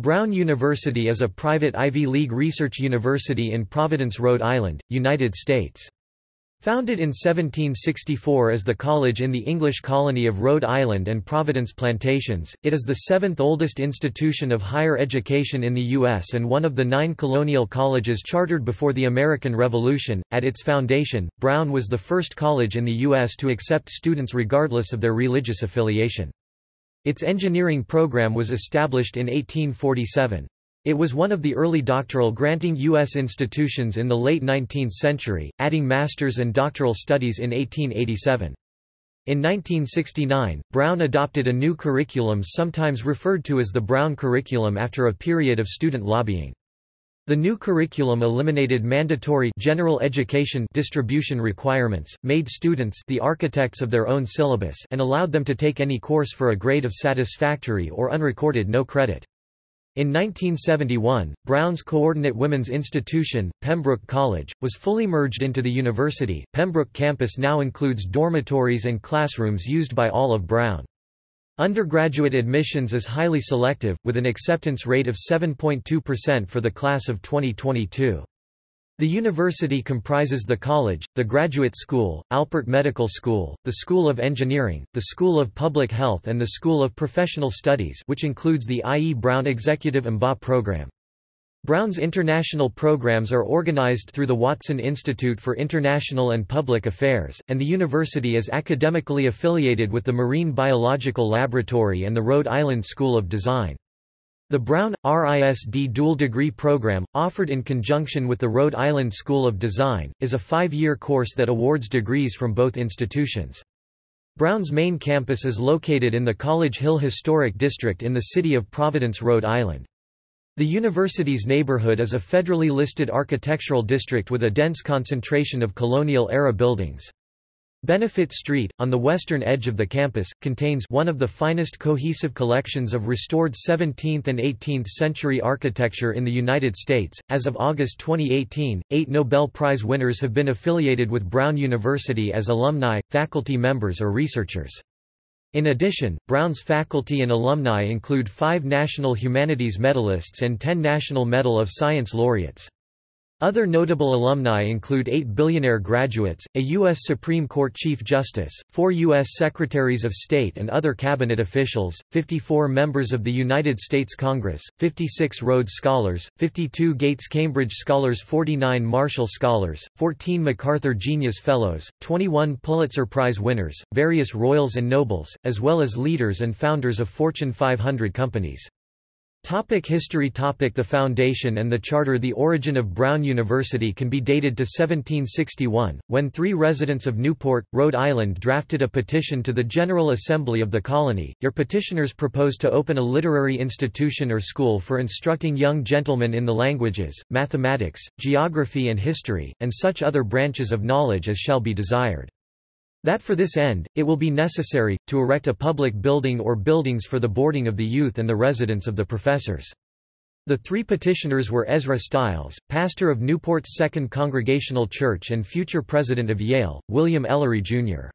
Brown University is a private Ivy League research university in Providence, Rhode Island, United States. Founded in 1764 as the college in the English colony of Rhode Island and Providence Plantations, it is the seventh oldest institution of higher education in the U.S. and one of the nine colonial colleges chartered before the American Revolution. At its foundation, Brown was the first college in the U.S. to accept students regardless of their religious affiliation. Its engineering program was established in 1847. It was one of the early doctoral granting U.S. institutions in the late 19th century, adding master's and doctoral studies in 1887. In 1969, Brown adopted a new curriculum sometimes referred to as the Brown Curriculum after a period of student lobbying. The new curriculum eliminated mandatory general education distribution requirements, made students the architects of their own syllabus and allowed them to take any course for a grade of satisfactory or unrecorded no credit. In 1971, Brown's coordinate women's institution, Pembroke College, was fully merged into the university. Pembroke campus now includes dormitories and classrooms used by all of Brown. Undergraduate admissions is highly selective, with an acceptance rate of 7.2% for the class of 2022. The university comprises the college, the graduate school, Alpert Medical School, the School of Engineering, the School of Public Health and the School of Professional Studies which includes the I. E. Brown Executive MBA program. Brown's international programs are organized through the Watson Institute for International and Public Affairs, and the university is academically affiliated with the Marine Biological Laboratory and the Rhode Island School of Design. The Brown, RISD dual degree program, offered in conjunction with the Rhode Island School of Design, is a five-year course that awards degrees from both institutions. Brown's main campus is located in the College Hill Historic District in the city of Providence, Rhode Island. The university's neighborhood is a federally listed architectural district with a dense concentration of colonial-era buildings. Benefit Street, on the western edge of the campus, contains one of the finest cohesive collections of restored 17th and 18th century architecture in the United States. As of August 2018, eight Nobel Prize winners have been affiliated with Brown University as alumni, faculty members or researchers. In addition, Brown's faculty and alumni include five National Humanities Medalists and ten National Medal of Science laureates. Other notable alumni include eight billionaire graduates, a U.S. Supreme Court Chief Justice, four U.S. Secretaries of State and other cabinet officials, 54 members of the United States Congress, 56 Rhodes Scholars, 52 Gates Cambridge Scholars 49 Marshall Scholars, 14 MacArthur Genius Fellows, 21 Pulitzer Prize winners, various royals and nobles, as well as leaders and founders of Fortune 500 companies. Topic history topic The foundation and the charter The origin of Brown University can be dated to 1761, when three residents of Newport, Rhode Island drafted a petition to the General Assembly of the colony. Your petitioners proposed to open a literary institution or school for instructing young gentlemen in the languages, mathematics, geography and history, and such other branches of knowledge as shall be desired. That for this end, it will be necessary, to erect a public building or buildings for the boarding of the youth and the residence of the professors. The three petitioners were Ezra Stiles, pastor of Newport's Second Congregational Church and future president of Yale, William Ellery, Jr.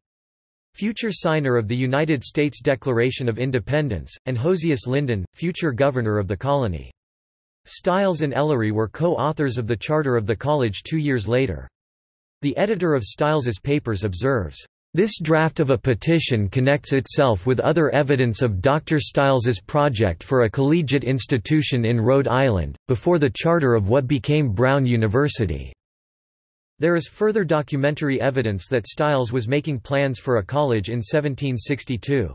Future signer of the United States Declaration of Independence, and Josias Lyndon, future governor of the colony. Stiles and Ellery were co-authors of the charter of the college two years later. The editor of Stiles's papers observes, this draft of a petition connects itself with other evidence of Dr. Stiles's project for a collegiate institution in Rhode Island, before the charter of what became Brown University. There is further documentary evidence that Stiles was making plans for a college in 1762.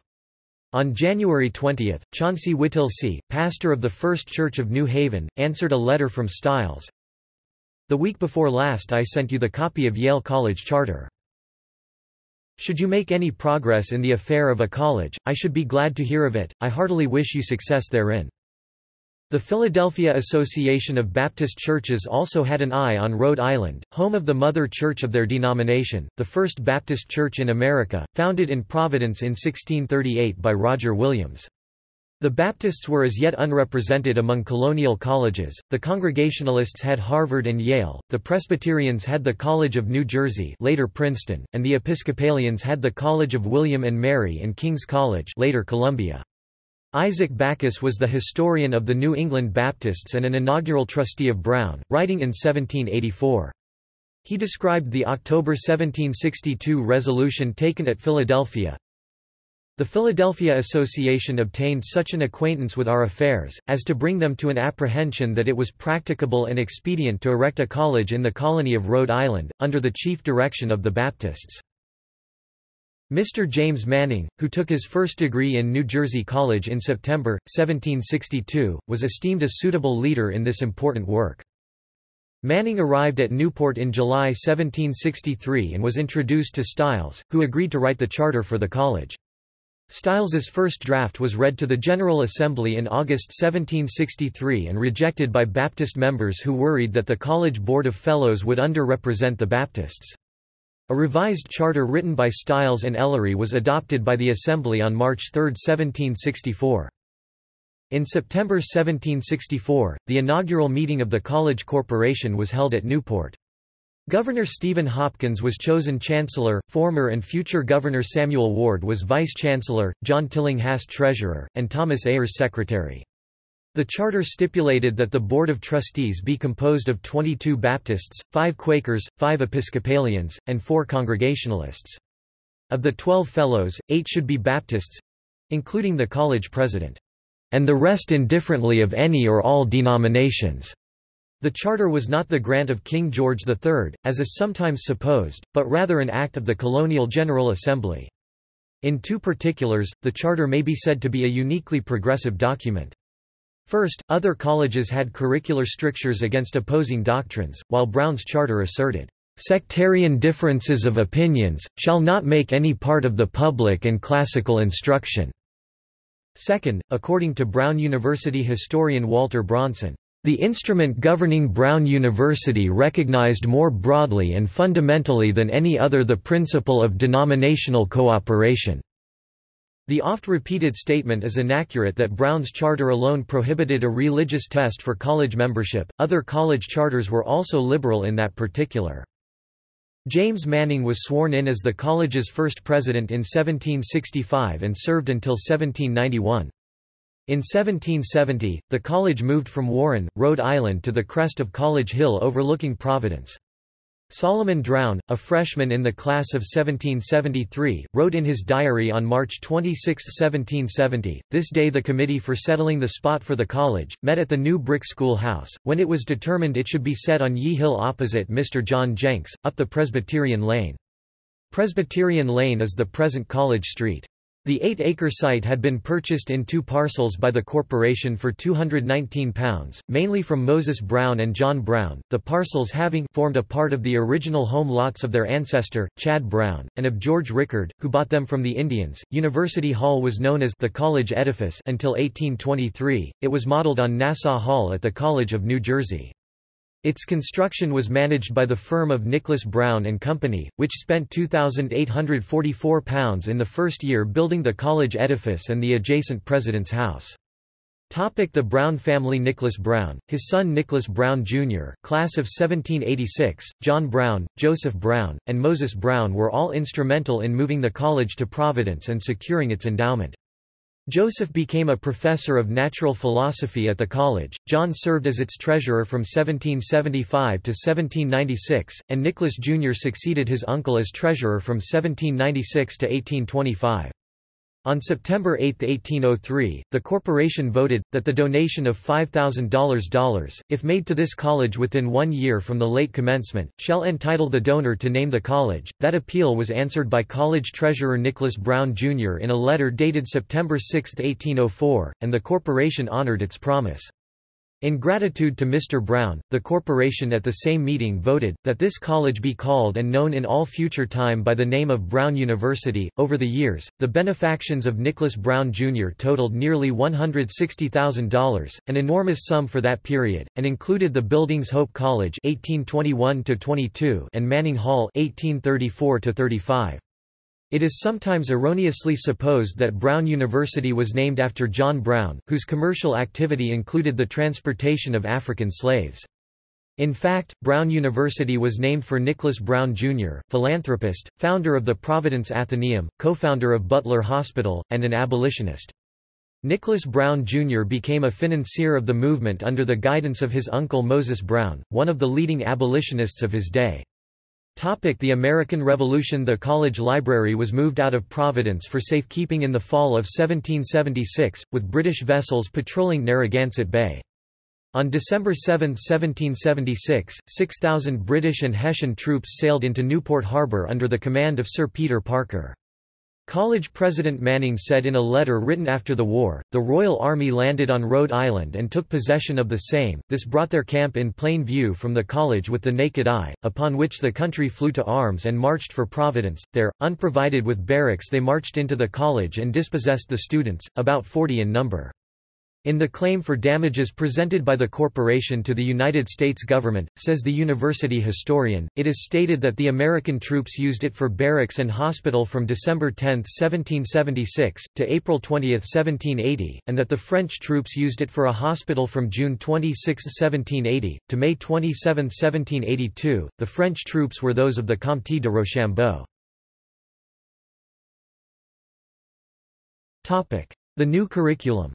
On January 20, Chauncey Whittlesey, pastor of the First Church of New Haven, answered a letter from Stiles. The week before last I sent you the copy of Yale College Charter. Should you make any progress in the affair of a college, I should be glad to hear of it, I heartily wish you success therein. The Philadelphia Association of Baptist Churches also had an eye on Rhode Island, home of the mother church of their denomination, the First Baptist Church in America, founded in Providence in 1638 by Roger Williams. The Baptists were as yet unrepresented among colonial colleges, the Congregationalists had Harvard and Yale, the Presbyterians had the College of New Jersey later Princeton, and the Episcopalians had the College of William and Mary and King's College later Columbia. Isaac Backus was the historian of the New England Baptists and an inaugural trustee of Brown, writing in 1784. He described the October 1762 resolution taken at Philadelphia, the Philadelphia Association obtained such an acquaintance with our affairs, as to bring them to an apprehension that it was practicable and expedient to erect a college in the colony of Rhode Island, under the chief direction of the Baptists. Mr. James Manning, who took his first degree in New Jersey College in September, 1762, was esteemed a suitable leader in this important work. Manning arrived at Newport in July 1763 and was introduced to Stiles, who agreed to write the charter for the college. Stiles's first draft was read to the General Assembly in August 1763 and rejected by Baptist members who worried that the College Board of Fellows would underrepresent the Baptists. A revised charter written by Stiles and Ellery was adopted by the Assembly on March 3, 1764. In September 1764, the inaugural meeting of the College Corporation was held at Newport. Governor Stephen Hopkins was chosen Chancellor, former and future Governor Samuel Ward was Vice-Chancellor, John Tillinghast Treasurer, and Thomas Eyres Secretary. The charter stipulated that the Board of Trustees be composed of 22 Baptists, 5 Quakers, 5 Episcopalians, and 4 Congregationalists. Of the 12 Fellows, 8 should be Baptists—including the college president. And the rest indifferently of any or all denominations. The charter was not the grant of King George III, as is sometimes supposed, but rather an act of the colonial General Assembly. In two particulars, the charter may be said to be a uniquely progressive document. First, other colleges had curricular strictures against opposing doctrines, while Brown's charter asserted, "...sectarian differences of opinions, shall not make any part of the public and classical instruction." Second, according to Brown University historian Walter Bronson, the instrument governing Brown University recognized more broadly and fundamentally than any other the principle of denominational cooperation. The oft-repeated statement is inaccurate that Brown's charter alone prohibited a religious test for college membership, other college charters were also liberal in that particular. James Manning was sworn in as the college's first president in 1765 and served until 1791. In 1770, the college moved from Warren, Rhode Island to the crest of College Hill overlooking Providence. Solomon Drown, a freshman in the class of 1773, wrote in his diary on March 26, 1770, This day the committee for settling the spot for the college, met at the new brick school house, when it was determined it should be set on Yee Hill opposite Mr. John Jenks, up the Presbyterian Lane. Presbyterian Lane is the present College Street. The 8-acre site had been purchased in two parcels by the corporation for £219, mainly from Moses Brown and John Brown, the parcels having formed a part of the original home lots of their ancestor, Chad Brown, and of George Rickard, who bought them from the Indians. University Hall was known as the College Edifice until 1823. It was modeled on Nassau Hall at the College of New Jersey. Its construction was managed by the firm of Nicholas Brown and Company, which spent £2,844 in the first year building the college edifice and the adjacent President's House. Topic the Brown family Nicholas Brown, his son Nicholas Brown Jr., class of 1786, John Brown, Joseph Brown, and Moses Brown were all instrumental in moving the college to Providence and securing its endowment. Joseph became a professor of natural philosophy at the college, John served as its treasurer from 1775 to 1796, and Nicholas Jr. succeeded his uncle as treasurer from 1796 to 1825. On September 8, 1803, the corporation voted, that the donation of $5,000, if made to this college within one year from the late commencement, shall entitle the donor to name the college. That appeal was answered by college treasurer Nicholas Brown, Jr. in a letter dated September 6, 1804, and the corporation honored its promise. In gratitude to Mr. Brown, the corporation at the same meeting voted, that this college be called and known in all future time by the name of Brown University. Over the years, the benefactions of Nicholas Brown Jr. totaled nearly $160,000, an enormous sum for that period, and included the buildings Hope College 1821 and Manning Hall 1834 -35. It is sometimes erroneously supposed that Brown University was named after John Brown, whose commercial activity included the transportation of African slaves. In fact, Brown University was named for Nicholas Brown, Jr., philanthropist, founder of the Providence Athenaeum, co-founder of Butler Hospital, and an abolitionist. Nicholas Brown Jr. became a financier of the movement under the guidance of his uncle Moses Brown, one of the leading abolitionists of his day. The American Revolution The college library was moved out of Providence for safekeeping in the fall of 1776, with British vessels patrolling Narragansett Bay. On December 7, 1776, 6,000 British and Hessian troops sailed into Newport Harbor under the command of Sir Peter Parker. College President Manning said in a letter written after the war, the Royal Army landed on Rhode Island and took possession of the same, this brought their camp in plain view from the college with the naked eye, upon which the country flew to arms and marched for Providence. There, unprovided with barracks they marched into the college and dispossessed the students, about forty in number. In the claim for damages presented by the corporation to the United States government, says the university historian, it is stated that the American troops used it for barracks and hospital from December 10, 1776, to April 20, 1780, and that the French troops used it for a hospital from June 26, 1780, to May 27, 1782. The French troops were those of the Comte de Rochambeau. The new curriculum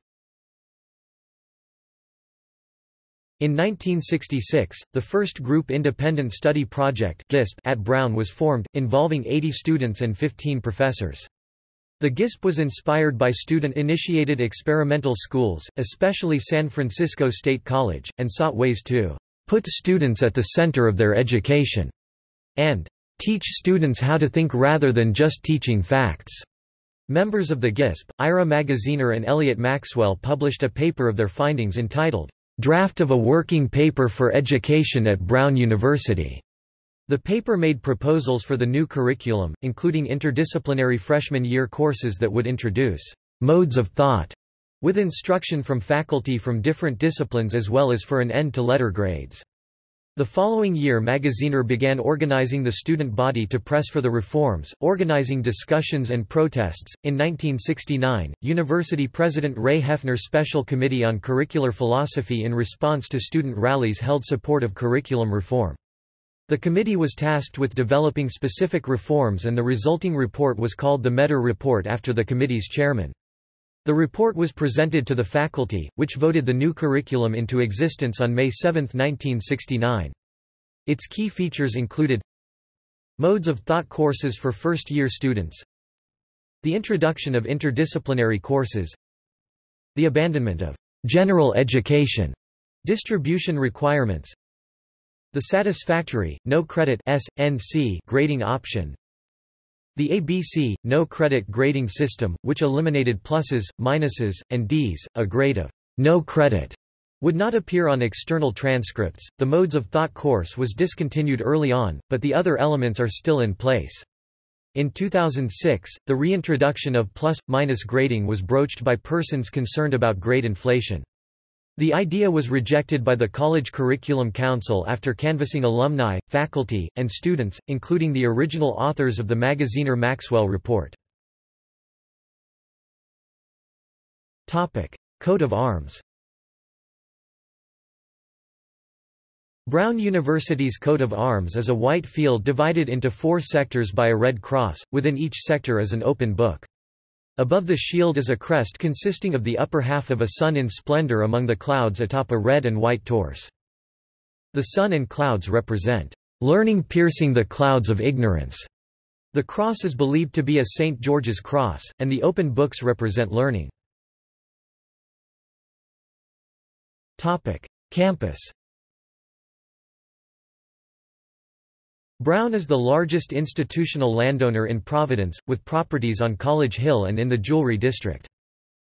In 1966, the first Group Independent Study Project GISP at Brown was formed, involving 80 students and 15 professors. The GISP was inspired by student-initiated experimental schools, especially San Francisco State College, and sought ways to put students at the center of their education and teach students how to think rather than just teaching facts. Members of the GISP, Ira Magaziner and Elliot Maxwell published a paper of their findings entitled Draft of a Working Paper for Education at Brown University. The paper made proposals for the new curriculum, including interdisciplinary freshman year courses that would introduce modes of thought with instruction from faculty from different disciplines as well as for an end to letter grades. The following year Magaziner began organizing the student body to press for the reforms, organizing discussions and protests. In 1969, University President Ray Heffner Special Committee on Curricular Philosophy in response to student rallies held support of curriculum reform. The committee was tasked with developing specific reforms and the resulting report was called the Maeder Report after the committee's chairman. The report was presented to the faculty, which voted the new curriculum into existence on May 7, 1969. Its key features included Modes of thought courses for first-year students The introduction of interdisciplinary courses The abandonment of general education distribution requirements The satisfactory, no-credit SNC grading option the ABC, no-credit grading system, which eliminated pluses, minuses, and Ds, a grade of no credit would not appear on external transcripts. The modes of thought course was discontinued early on, but the other elements are still in place. In 2006, the reintroduction of plus-minus grading was broached by persons concerned about grade inflation. The idea was rejected by the College Curriculum Council after canvassing alumni, faculty, and students, including the original authors of the Magaziner Maxwell Report. Coat of arms Brown University's coat of arms is a white field divided into four sectors by a red cross, within each sector is an open book. Above the shield is a crest consisting of the upper half of a sun in splendor among the clouds atop a red and white torse. The sun and clouds represent learning piercing the clouds of ignorance. The cross is believed to be a St. George's cross, and the open books represent learning. Campus Brown is the largest institutional landowner in Providence, with properties on College Hill and in the Jewelry District.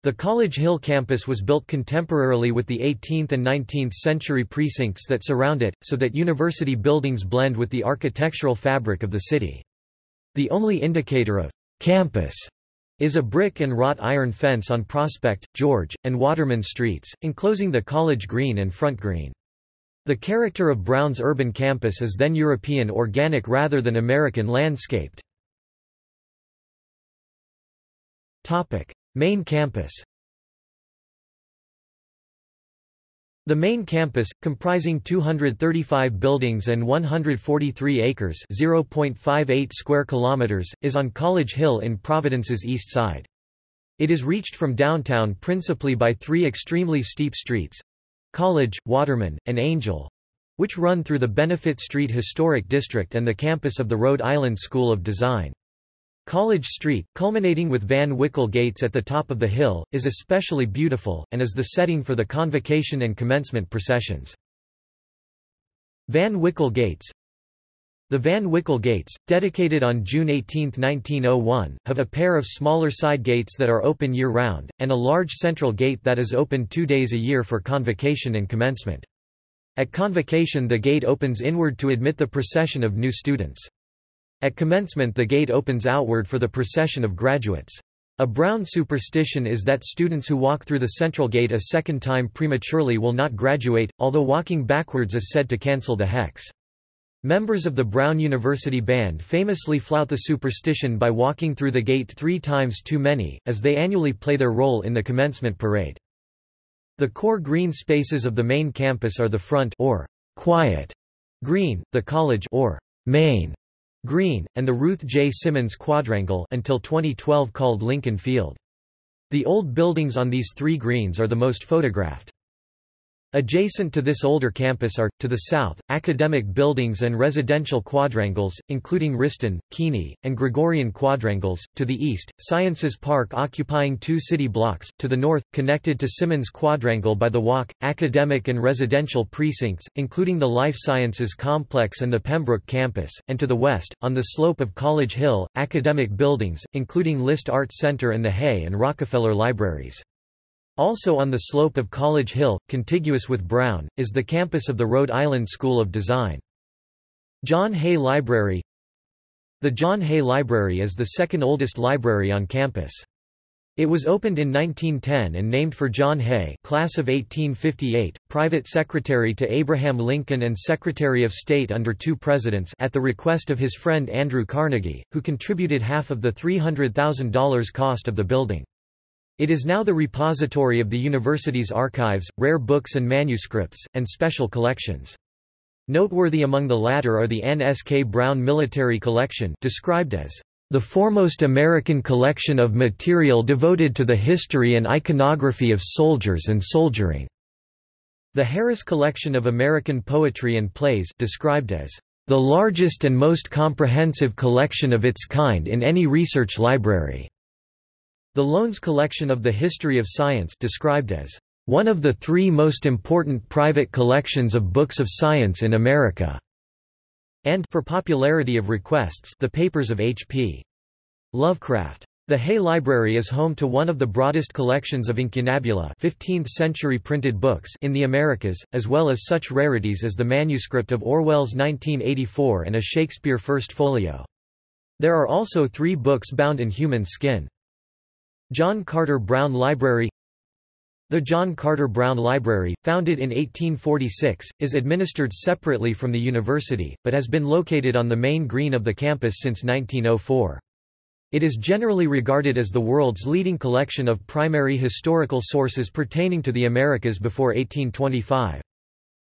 The College Hill campus was built contemporarily with the 18th and 19th century precincts that surround it, so that university buildings blend with the architectural fabric of the city. The only indicator of campus is a brick and wrought iron fence on Prospect, George, and Waterman streets, enclosing the college green and front green. The character of Brown's urban campus is then European organic rather than American landscaped. Main campus The main campus, comprising 235 buildings and 143 acres (0.58 square kilometers), is on College Hill in Providence's east side. It is reached from downtown principally by three extremely steep streets—College, Waterman, and Angel—which run through the Benefit Street Historic District and the campus of the Rhode Island School of Design. College Street, culminating with Van Wickle Gates at the top of the hill, is especially beautiful, and is the setting for the convocation and commencement processions. Van Wickle Gates The Van Wickle Gates, dedicated on June 18, 1901, have a pair of smaller side gates that are open year-round, and a large central gate that is open two days a year for convocation and commencement. At convocation the gate opens inward to admit the procession of new students. At commencement the gate opens outward for the procession of graduates. A Brown superstition is that students who walk through the central gate a second time prematurely will not graduate, although walking backwards is said to cancel the hex. Members of the Brown University Band famously flout the superstition by walking through the gate three times too many, as they annually play their role in the commencement parade. The core green spaces of the main campus are the front or quiet green, the college or main Green, and the Ruth J. Simmons Quadrangle until 2012 called Lincoln Field. The old buildings on these three greens are the most photographed. Adjacent to this older campus are, to the south, academic buildings and residential quadrangles, including Wriston, Keeney, and Gregorian quadrangles, to the east, Sciences Park occupying two city blocks, to the north, connected to Simmons Quadrangle by the walk, academic and residential precincts, including the Life Sciences Complex and the Pembroke campus, and to the west, on the slope of College Hill, academic buildings, including List Art Center and the Hay and Rockefeller Libraries. Also on the slope of College Hill, contiguous with Brown, is the campus of the Rhode Island School of Design. John Hay Library The John Hay Library is the second oldest library on campus. It was opened in 1910 and named for John Hay class of 1858, private secretary to Abraham Lincoln and Secretary of State under two presidents at the request of his friend Andrew Carnegie, who contributed half of the $300,000 cost of the building. It is now the repository of the university's archives, rare books and manuscripts, and special collections. Noteworthy among the latter are the Anne S. K. Brown Military Collection described as the foremost American collection of material devoted to the history and iconography of soldiers and soldiering. The Harris Collection of American Poetry and Plays described as the largest and most comprehensive collection of its kind in any research library. The Lownes collection of the history of science described as one of the three most important private collections of books of science in America, and for popularity of requests the papers of H.P. Lovecraft. The Hay Library is home to one of the broadest collections of incunabula 15th-century printed books in the Americas, as well as such rarities as the manuscript of Orwell's 1984 and a Shakespeare First Folio. There are also three books bound in human skin. John Carter Brown Library The John Carter Brown Library, founded in 1846, is administered separately from the university, but has been located on the main green of the campus since 1904. It is generally regarded as the world's leading collection of primary historical sources pertaining to the Americas before 1825.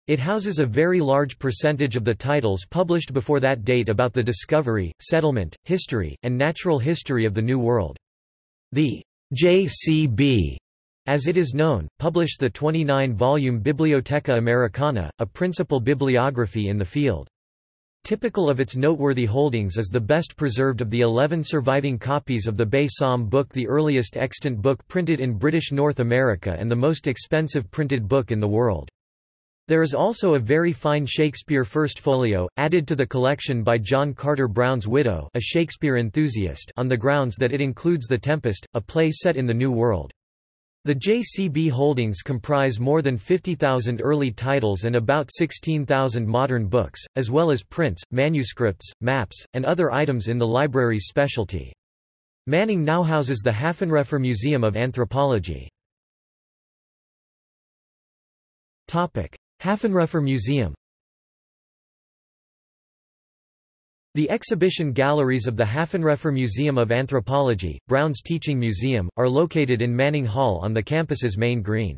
It houses a very large percentage of the titles published before that date about the discovery, settlement, history, and natural history of the New World. The JCB, as it is known, published the 29-volume Bibliotheca Americana, a principal bibliography in the field. Typical of its noteworthy holdings is the best preserved of the 11 surviving copies of the Bay Psalm book the earliest extant book printed in British North America and the most expensive printed book in the world. There is also a very fine Shakespeare First Folio, added to the collection by John Carter Brown's widow a Shakespeare enthusiast on the grounds that it includes The Tempest, a play set in the New World. The JCB holdings comprise more than 50,000 early titles and about 16,000 modern books, as well as prints, manuscripts, maps, and other items in the library's specialty. Manning now houses the Haffenreffer Museum of Anthropology. Haffenreffer Museum The exhibition galleries of the Haffenreffer Museum of Anthropology, Brown's Teaching Museum, are located in Manning Hall on the campus's main green.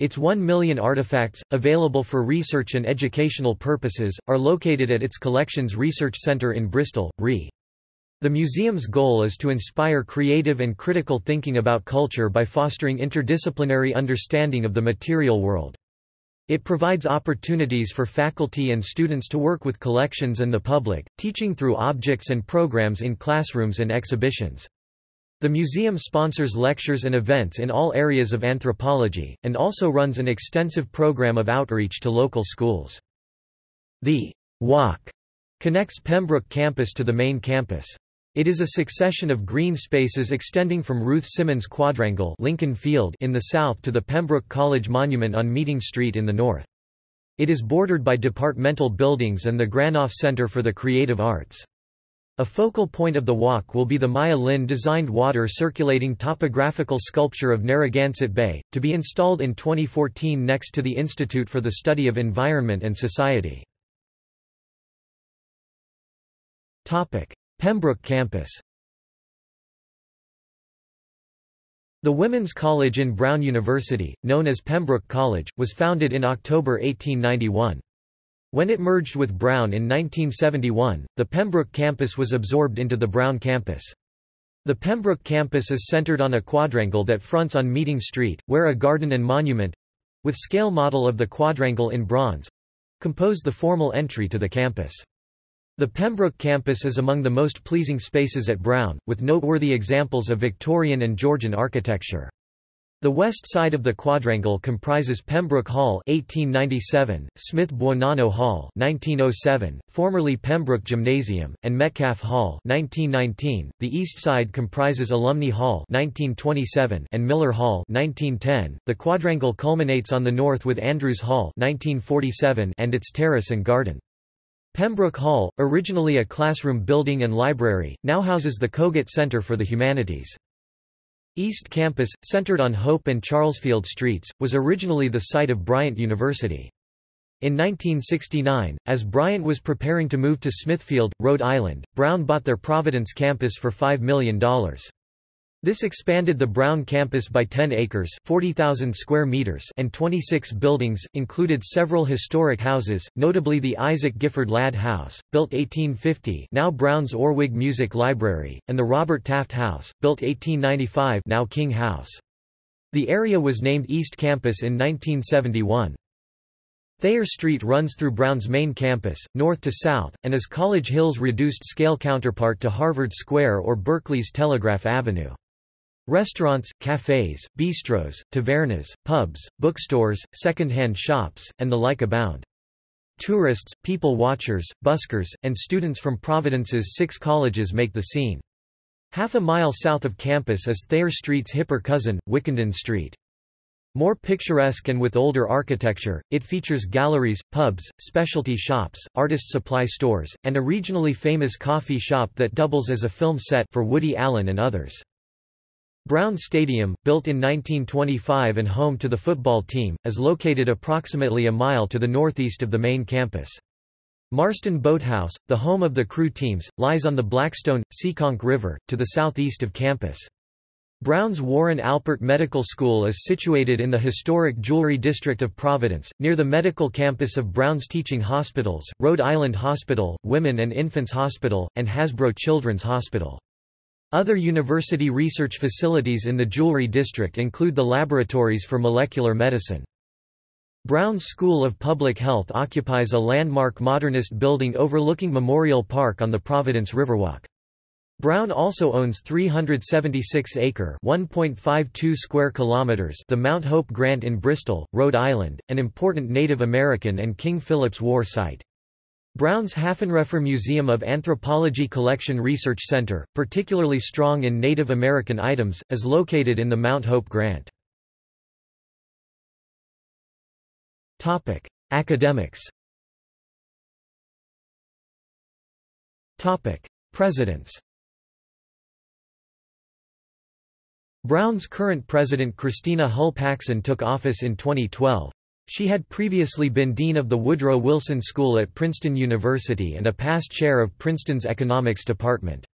Its 1 million artifacts, available for research and educational purposes, are located at its Collections Research Center in Bristol, RE. The museum's goal is to inspire creative and critical thinking about culture by fostering interdisciplinary understanding of the material world. It provides opportunities for faculty and students to work with collections and the public, teaching through objects and programs in classrooms and exhibitions. The museum sponsors lectures and events in all areas of anthropology, and also runs an extensive program of outreach to local schools. The Walk connects Pembroke campus to the main campus. It is a succession of green spaces extending from Ruth Simmons Quadrangle Lincoln Field in the south to the Pembroke College Monument on Meeting Street in the north. It is bordered by departmental buildings and the Granoff Center for the Creative Arts. A focal point of the walk will be the Maya Lin designed water circulating topographical sculpture of Narragansett Bay, to be installed in 2014 next to the Institute for the Study of Environment and Society. Pembroke campus The Women's College in Brown University, known as Pembroke College, was founded in October 1891. When it merged with Brown in 1971, the Pembroke campus was absorbed into the Brown campus. The Pembroke campus is centered on a quadrangle that fronts on Meeting Street, where a garden and monument—with scale model of the quadrangle in bronze—compose the formal entry to the campus. The Pembroke campus is among the most pleasing spaces at Brown, with noteworthy examples of Victorian and Georgian architecture. The west side of the quadrangle comprises Pembroke Hall 1897, Smith Buonanno Hall 1907, formerly Pembroke Gymnasium, and Metcalf Hall 1919. .The east side comprises Alumni Hall 1927 and Miller Hall 1910. .The quadrangle culminates on the north with Andrews Hall 1947 and its terrace and garden. Pembroke Hall, originally a classroom building and library, now houses the Kogut Center for the Humanities. East Campus, centered on Hope and Charlesfield Streets, was originally the site of Bryant University. In 1969, as Bryant was preparing to move to Smithfield, Rhode Island, Brown bought their Providence campus for $5 million. This expanded the Brown campus by 10 acres 40,000 square meters and 26 buildings, included several historic houses, notably the Isaac Gifford Ladd House, built 1850 now Brown's Orwig Music Library, and the Robert Taft House, built 1895 now King House. The area was named East Campus in 1971. Thayer Street runs through Brown's main campus, north to south, and is College Hill's reduced-scale counterpart to Harvard Square or Berkeley's Telegraph Avenue. Restaurants, cafes, bistros, tavernas, pubs, bookstores, second-hand shops, and the like abound. Tourists, people watchers, buskers, and students from Providence's six colleges make the scene. Half a mile south of campus is Thayer Street's hipper cousin, Wickenden Street. More picturesque and with older architecture, it features galleries, pubs, specialty shops, artist supply stores, and a regionally famous coffee shop that doubles as a film set for Woody Allen and others. Brown Stadium, built in 1925 and home to the football team, is located approximately a mile to the northeast of the main campus. Marston Boathouse, the home of the crew teams, lies on the Blackstone, Seekonk River, to the southeast of campus. Brown's Warren Alpert Medical School is situated in the historic Jewelry District of Providence, near the medical campus of Brown's teaching hospitals, Rhode Island Hospital, Women and Infants Hospital, and Hasbro Children's Hospital. Other university research facilities in the Jewelry District include the laboratories for molecular medicine. Brown's School of Public Health occupies a landmark modernist building overlooking Memorial Park on the Providence Riverwalk. Brown also owns 376-acre (1.52 square kilometers) the Mount Hope Grant in Bristol, Rhode Island, an important Native American and King Philip's War site. Brown's Haffenreffer Museum of Anthropology Collection Research Center, particularly strong in Native American items, is located in the Mount Hope Grant. Academics Presidents Brown's current president Christina Hull Paxson took office in 2012. She had previously been dean of the Woodrow Wilson School at Princeton University and a past chair of Princeton's economics department.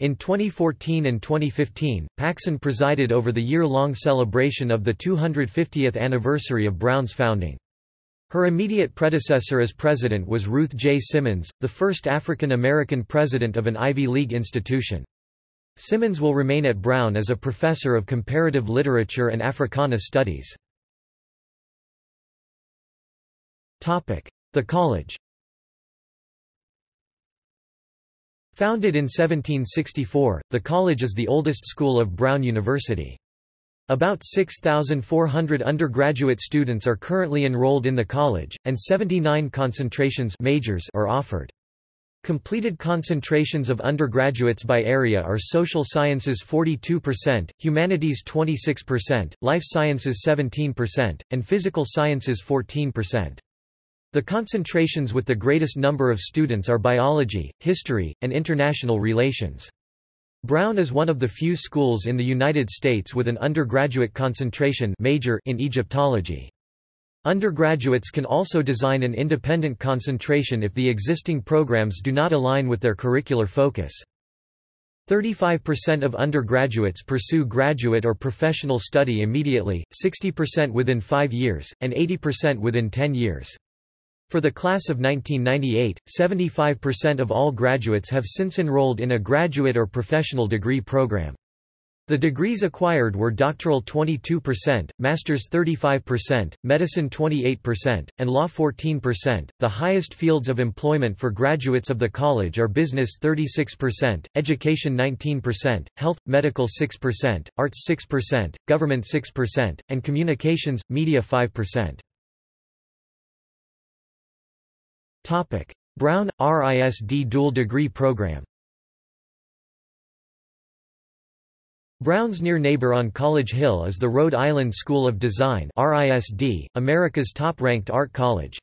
In 2014 and 2015, Paxson presided over the year-long celebration of the 250th anniversary of Brown's founding. Her immediate predecessor as president was Ruth J. Simmons, the first African American president of an Ivy League institution. Simmons will remain at Brown as a professor of comparative literature and Africana studies. The college Founded in 1764, the college is the oldest school of Brown University. About 6,400 undergraduate students are currently enrolled in the college, and 79 concentrations majors are offered. Completed concentrations of undergraduates by area are social sciences 42%, humanities 26%, life sciences 17%, and physical sciences 14%. The concentrations with the greatest number of students are biology, history, and international relations. Brown is one of the few schools in the United States with an undergraduate concentration major in Egyptology. Undergraduates can also design an independent concentration if the existing programs do not align with their curricular focus. 35% of undergraduates pursue graduate or professional study immediately, 60% within five years, and 80% within 10 years. For the class of 1998, 75% of all graduates have since enrolled in a graduate or professional degree program. The degrees acquired were doctoral 22%, master's 35%, medicine 28%, and law 14%. The highest fields of employment for graduates of the college are business 36%, education 19%, health, medical 6%, arts 6%, government 6%, and communications, media 5%. Topic: Brown RISD dual degree program. Brown's near neighbor on College Hill is the Rhode Island School of Design RISD, America's top-ranked art college.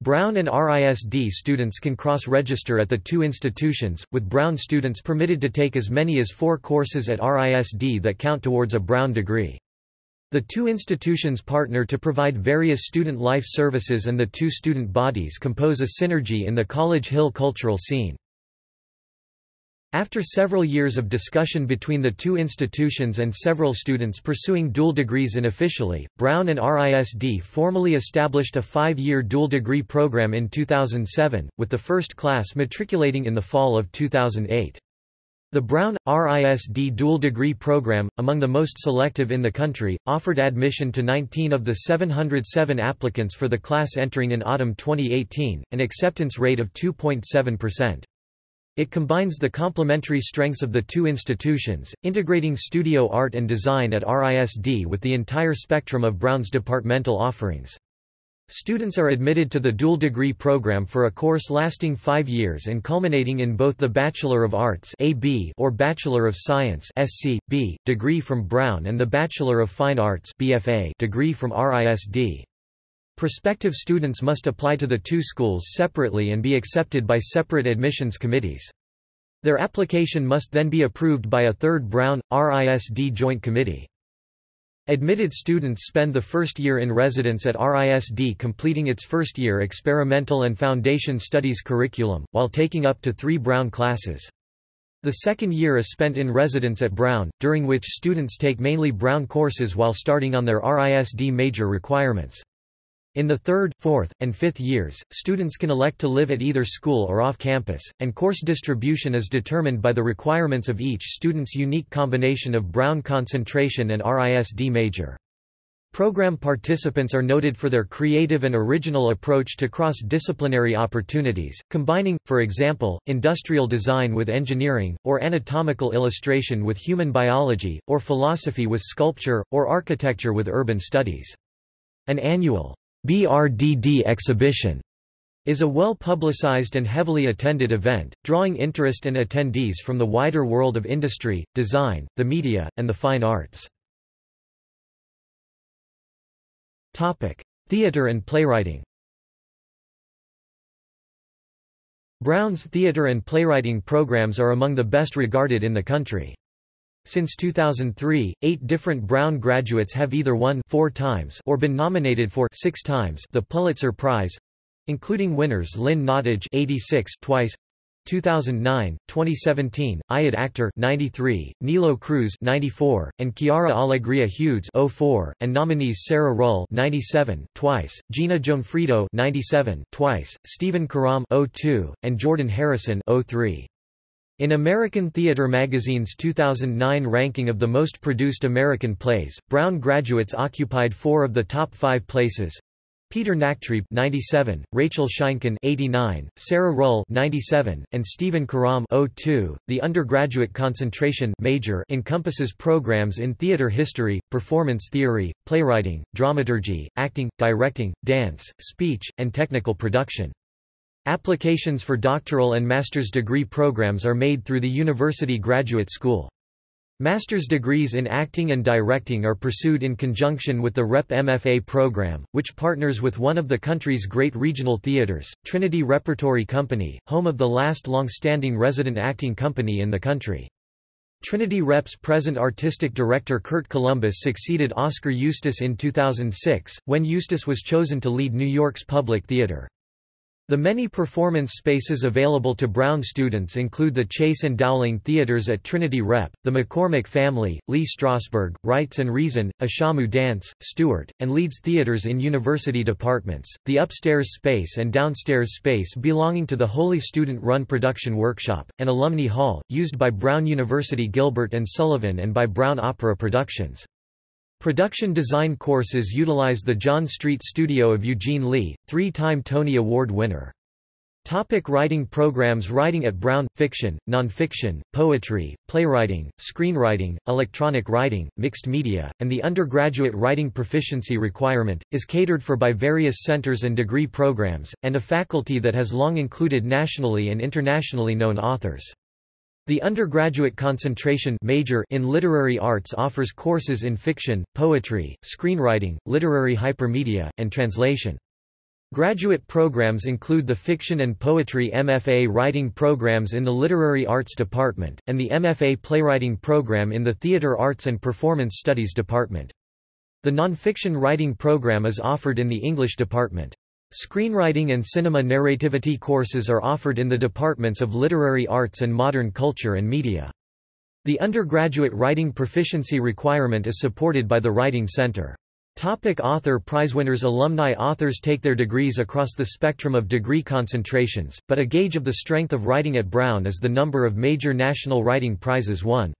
Brown and RISD students can cross-register at the two institutions, with Brown students permitted to take as many as four courses at RISD that count towards a Brown degree. The two institutions partner to provide various student life services and the two student bodies compose a synergy in the College Hill cultural scene. After several years of discussion between the two institutions and several students pursuing dual degrees unofficially, Brown and RISD formally established a five-year dual degree program in 2007, with the first class matriculating in the fall of 2008. The Brown, RISD dual degree program, among the most selective in the country, offered admission to 19 of the 707 applicants for the class entering in autumn 2018, an acceptance rate of 2.7%. It combines the complementary strengths of the two institutions, integrating studio art and design at RISD with the entire spectrum of Brown's departmental offerings. Students are admitted to the dual degree program for a course lasting five years and culminating in both the Bachelor of Arts AB or Bachelor of Science SC, B, degree from Brown and the Bachelor of Fine Arts BFA degree from RISD. Prospective students must apply to the two schools separately and be accepted by separate admissions committees. Their application must then be approved by a third Brown, RISD joint committee. Admitted students spend the first year in residence at RISD completing its first year experimental and foundation studies curriculum, while taking up to three Brown classes. The second year is spent in residence at Brown, during which students take mainly Brown courses while starting on their RISD major requirements. In the third, fourth, and fifth years, students can elect to live at either school or off campus, and course distribution is determined by the requirements of each student's unique combination of Brown concentration and RISD major. Program participants are noted for their creative and original approach to cross-disciplinary opportunities, combining, for example, industrial design with engineering, or anatomical illustration with human biology, or philosophy with sculpture, or architecture with urban studies. An annual BRDD exhibition is a well-publicized and heavily attended event, drawing interest and attendees from the wider world of industry, design, the media, and the fine arts. Theater and playwriting Brown's theater and playwriting programs are among the best regarded in the country. Since 2003, eight different Brown graduates have either won four times or been nominated for six times the Pulitzer Prize, including winners Lynn Nottage 86 twice, 2009, 2017, Ayad Akhtar 93, Nilo Cruz 94, and Quiara Alegria Hudes 04, and nominees Sarah Ruhl 97, twice, Gina Gionfriddo 97, twice, Stephen Karam 02, and Jordan Harrison 03. In American Theater Magazine's 2009 ranking of the most produced American plays, Brown graduates occupied four of the top five places. Peter Nachtrieb 97, Rachel Sheinkin 89, Sarah Ruhl 97, and Stephen Karam 02. The undergraduate concentration major encompasses programs in theater history, performance theory, playwriting, dramaturgy, acting, directing, dance, speech, and technical production. Applications for doctoral and master's degree programs are made through the University Graduate School. Master's degrees in acting and directing are pursued in conjunction with the REP MFA program, which partners with one of the country's great regional theaters, Trinity Repertory Company, home of the last long-standing resident acting company in the country. Trinity Rep's present artistic director Curt Columbus succeeded Oskar Eustis in 2006, when Eustis was chosen to lead New York's Public Theater. The many performance spaces available to Brown students include the Chase and Dowling Theaters at Trinity Rep, the McCormick Family, Lee Strasberg, Rites and Reason, Ashamu Dance, Stuart, and Leeds Theaters in university departments, the upstairs space and downstairs space belonging to the wholly Student-run production workshop, and Alumni Hall, used by Brown University Gilbert and Sullivan and by Brown Opera Productions. Production design courses utilize the John Street Studio of Eugene Lee, three-time Tony Award winner. Topic writing programs Writing at Brown – Fiction, Nonfiction, Poetry, Playwriting, Screenwriting, Electronic Writing, Mixed Media, and the undergraduate writing proficiency requirement, is catered for by various centers and degree programs, and a faculty that has long included nationally and internationally known authors. The undergraduate concentration major in literary arts offers courses in fiction, poetry, screenwriting, literary hypermedia, and translation. Graduate programs include the Fiction and Poetry MFA Writing programs in the Literary Arts Department, and the MFA Playwriting program in the Theater Arts and Performance Studies Department. The Nonfiction Writing program is offered in the English department. Screenwriting and cinema narrativity courses are offered in the departments of literary arts and modern culture and media. The undergraduate writing proficiency requirement is supported by the Writing Center. Topic author Prizewinners Alumni authors take their degrees across the spectrum of degree concentrations, but a gauge of the strength of writing at Brown is the number of major national writing prizes won.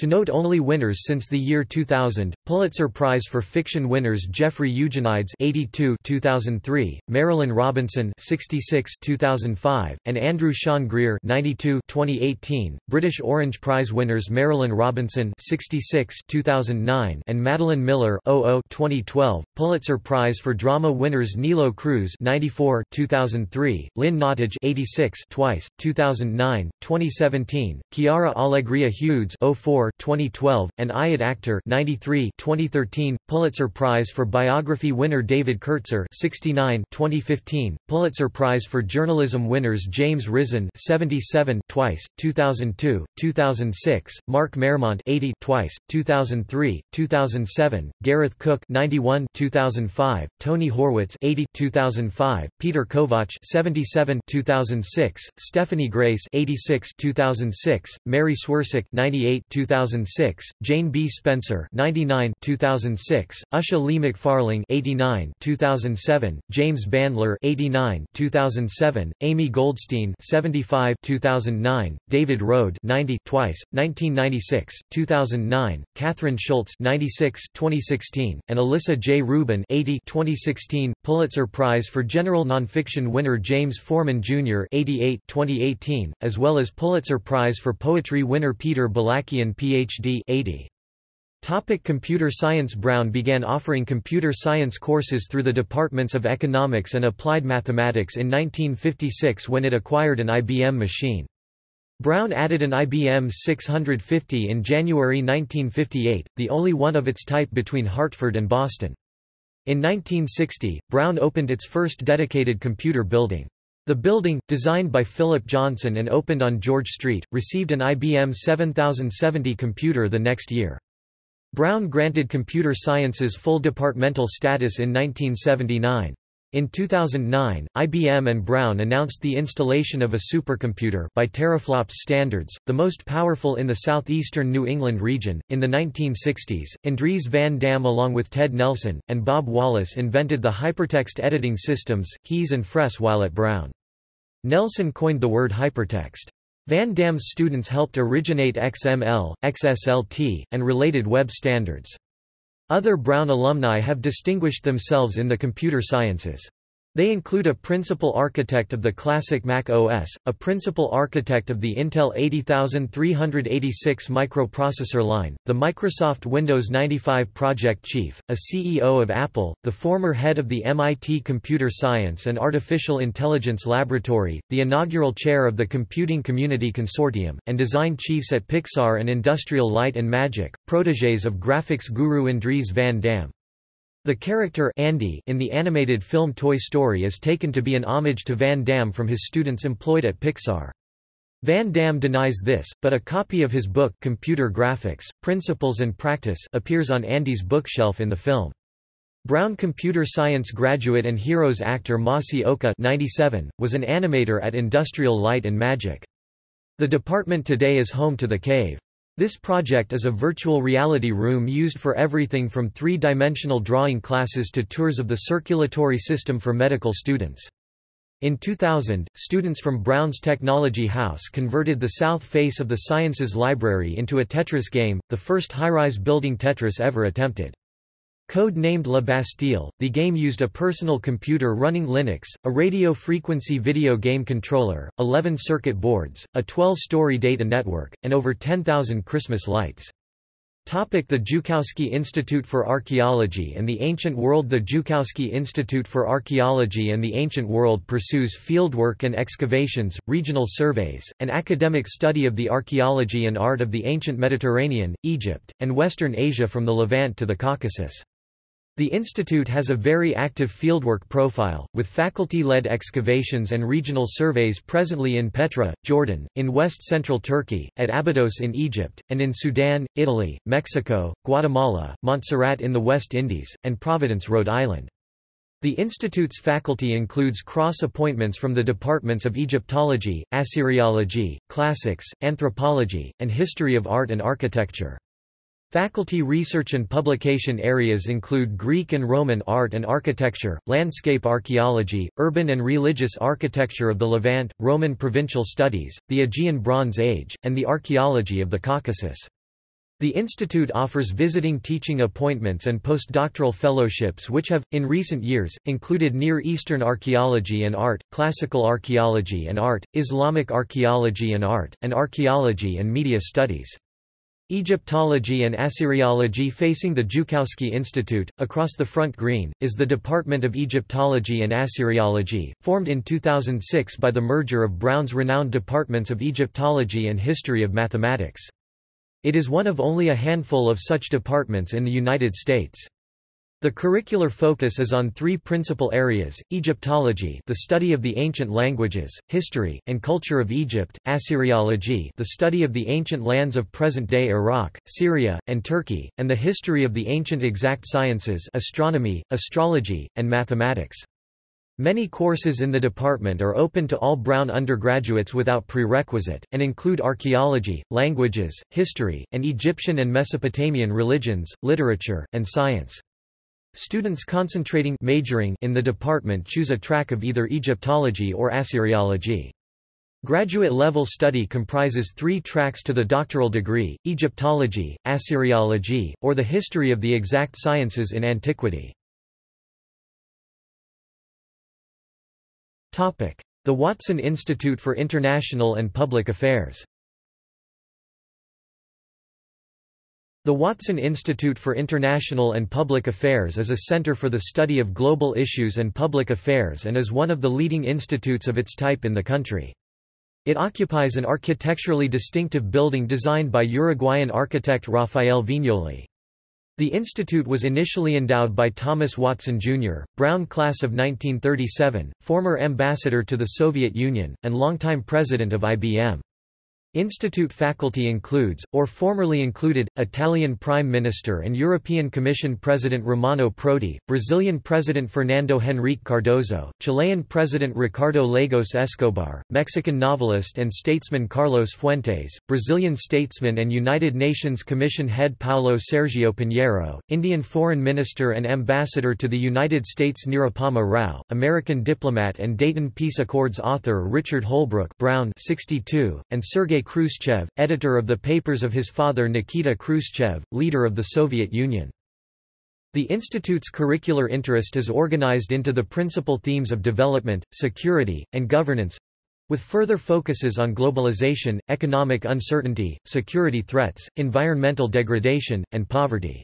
To note only winners since the year 2000, Pulitzer Prize for Fiction winners Jeffrey Eugenides 82 2003, Marilynne Robinson 66 2005, and Andrew Sean Greer 92 2018, British Orange Prize winners Marilynne Robinson 66 2009 and Madeline Miller 00 2012, Pulitzer Prize for Drama winners Nilo Cruz 94 2003, Lynn Nottage 86 twice, 2009, 2017, Quiara Alegria Hudes 04 2012, and Ayad Akhtar 93 2013, Pulitzer Prize for Biography winner David Kertzer 69 2015, Pulitzer Prize for Journalism winners James Risen 77 twice, 2002, 2006, Mark Maremont 80 twice, 2003, 2007, Gareth Cook 91 2005, Tony Horwitz 80 2005, Peter Kovacs 77 2006, Stephanie Grace 86 2006, Mary Swerczek 98 2006 2006, Jane B. Spencer 99 2006, Usha Lee McFarling 89 2007, James Bandler 89 2007, Amy Goldstein 75 2009, David Rohde 90 twice, 1996, 2009, Kathryn Schulz 96 2016, and Alissa J. Rubin 80 2016, Pulitzer Prize for General Nonfiction winner James Forman Jr. 88 2018, as well as Pulitzer Prize for Poetry winner Peter Balakian. Ph.D. 80. Topic computer science Brown began offering computer science courses through the departments of economics and applied mathematics in 1956 when it acquired an IBM machine. Brown added an IBM 650 in January 1958, the only one of its type between Hartford and Boston. In 1960, Brown opened its first dedicated computer building. The building, designed by Philip Johnson and opened on George Street, received an IBM 7070 computer the next year. Brown granted computer sciences full departmental status in 1979. In 2009, IBM and Brown announced the installation of a supercomputer by teraflops standards, the most powerful in the southeastern New England region. In the 1960s, Andries van Dam along with Ted Nelson and Bob Wallace invented the hypertext editing systems HES and Fress while at Brown. Nelson coined the word hypertext. Van Dam's students helped originate XML, XSLT, and related web standards. Other Brown alumni have distinguished themselves in the computer sciences. They include a principal architect of the classic Mac OS, a principal architect of the Intel 80386 microprocessor line, the Microsoft Windows 95 project chief, a CEO of Apple, the former head of the MIT Computer Science and Artificial Intelligence Laboratory, the inaugural chair of the Computing Community Consortium, and design chiefs at Pixar and Industrial Light and Magic, protégés of graphics guru Andries van Dam. The character Andy in the animated film Toy Story is taken to be an homage to Van Dam from his students employed at Pixar. Van Dam denies this, but a copy of his book Computer Graphics, Principles and Practice appears on Andy's bookshelf in the film. Brown computer science graduate and Heroes actor Masi Oka 97, was an animator at Industrial Light and Magic. The department today is home to The Cave. This project is a virtual reality room used for everything from three-dimensional drawing classes to tours of the circulatory system for medical students. In 2000, students from Brown's Technology House converted the south face of the Sciences Library into a Tetris game, the first high-rise building Tetris ever attempted. Code-named La Bastille, the game used a personal computer running Linux, a radio-frequency video game controller, 11 circuit boards, a 12-story data network, and over 10,000 Christmas lights. Topic the Joukowsky Institute for Archaeology and the Ancient World The Joukowsky Institute for Archaeology and the Ancient World pursues fieldwork and excavations, regional surveys, and academic study of the archaeology and art of the ancient Mediterranean, Egypt, and Western Asia from the Levant to the Caucasus. The institute has a very active fieldwork profile, with faculty-led excavations and regional surveys presently in Petra, Jordan, in west-central Turkey, at Abydos in Egypt, and in Sudan, Italy, Mexico, Guatemala, Montserrat in the West Indies, and Providence, Rhode Island. The institute's faculty includes cross-appointments from the departments of Egyptology, Assyriology, Classics, Anthropology, and History of Art and Architecture. Faculty research and publication areas include Greek and Roman art and architecture, landscape archaeology, urban and religious architecture of the Levant, Roman provincial studies, the Aegean Bronze Age, and the archaeology of the Caucasus. The institute offers visiting teaching appointments and postdoctoral fellowships which have, in recent years, included Near Eastern archaeology and art, classical archaeology and art, Islamic archaeology and art, and archaeology and media studies. Egyptology and Assyriology facing the Joukowsky Institute, across the front green, is the Department of Egyptology and Assyriology, formed in 2006 by the merger of Brown's renowned departments of Egyptology and History of Mathematics. It is one of only a handful of such departments in the United States. The curricular focus is on three principal areas, Egyptology the study of the ancient languages, history, and culture of Egypt, Assyriology the study of the ancient lands of present-day Iraq, Syria, and Turkey, and the history of the ancient exact sciences astronomy, astrology, and mathematics. Many courses in the department are open to all Brown undergraduates without prerequisite, and include archaeology, languages, history, and Egyptian and Mesopotamian religions, literature, and science. Students concentrating majoring in the department choose a track of either Egyptology or Assyriology. Graduate-level study comprises three tracks to the doctoral degree, Egyptology, Assyriology, or the history of the exact sciences in antiquity. The Watson Institute for International and Public Affairs The Watson Institute for International and Public Affairs is a center for the study of global issues and public affairs and is one of the leading institutes of its type in the country. It occupies an architecturally distinctive building designed by Uruguayan architect Rafael Viñoly. The institute was initially endowed by Thomas Watson, Jr., Brown class of 1937, former ambassador to the Soviet Union, and longtime president of IBM. Institute faculty includes, or formerly included, Italian Prime Minister and European Commission President Romano Prodi, Brazilian President Fernando Henrique Cardoso, Chilean President Ricardo Lagos Escobar, Mexican novelist and statesman Carlos Fuentes, Brazilian statesman and United Nations Commission head Paulo Sergio Pinheiro, Indian Foreign Minister and Ambassador to the United States Nirupama Rao, American diplomat and Dayton Peace Accords author Richard Holbrooke Brown 62, and Sergei Khrushchev, editor of the papers of his father Nikita Khrushchev, leader of the Soviet Union. The Institute's curricular interest is organized into the principal themes of development, security, and governance with further focuses on globalization, economic uncertainty, security threats, environmental degradation, and poverty.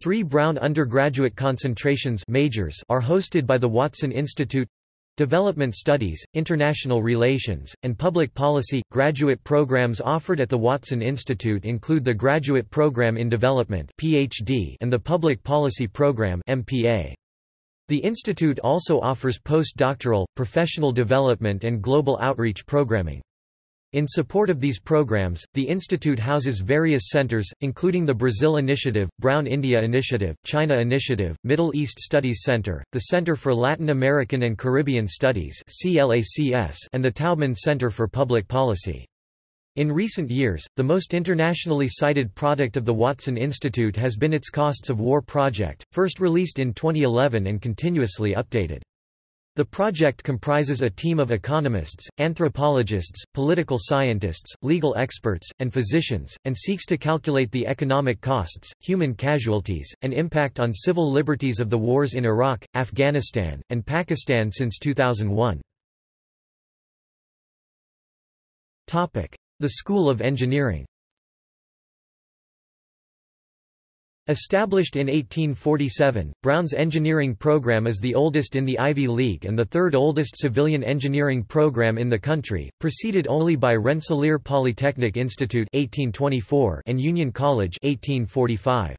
Three Brown undergraduate concentrations majors are hosted by the Watson Institute Development Studies, International Relations, and Public Policy. Graduate programs offered at the Watson Institute include the Graduate Program in Development (PhD) and the Public Policy Program (MPA). The institute also offers postdoctoral, professional development and global outreach programming. In support of these programs, the institute houses various centers, including the Brazil Initiative, Brown India Initiative, China Initiative, Middle East Studies Center, the Center for Latin American and Caribbean Studies and the Taubman Center for Public Policy. In recent years, the most internationally cited product of the Watson Institute has been its Costs of War project, first released in 2011 and continuously updated. The project comprises a team of economists, anthropologists, political scientists, legal experts, and physicians, and seeks to calculate the economic costs, human casualties, and impact on civil liberties of the wars in Iraq, Afghanistan, and Pakistan since 2001. The School of Engineering Established in 1847, Brown's engineering program is the oldest in the Ivy League and the third oldest civilian engineering program in the country, preceded only by Rensselaer Polytechnic Institute 1824 and Union College 1845.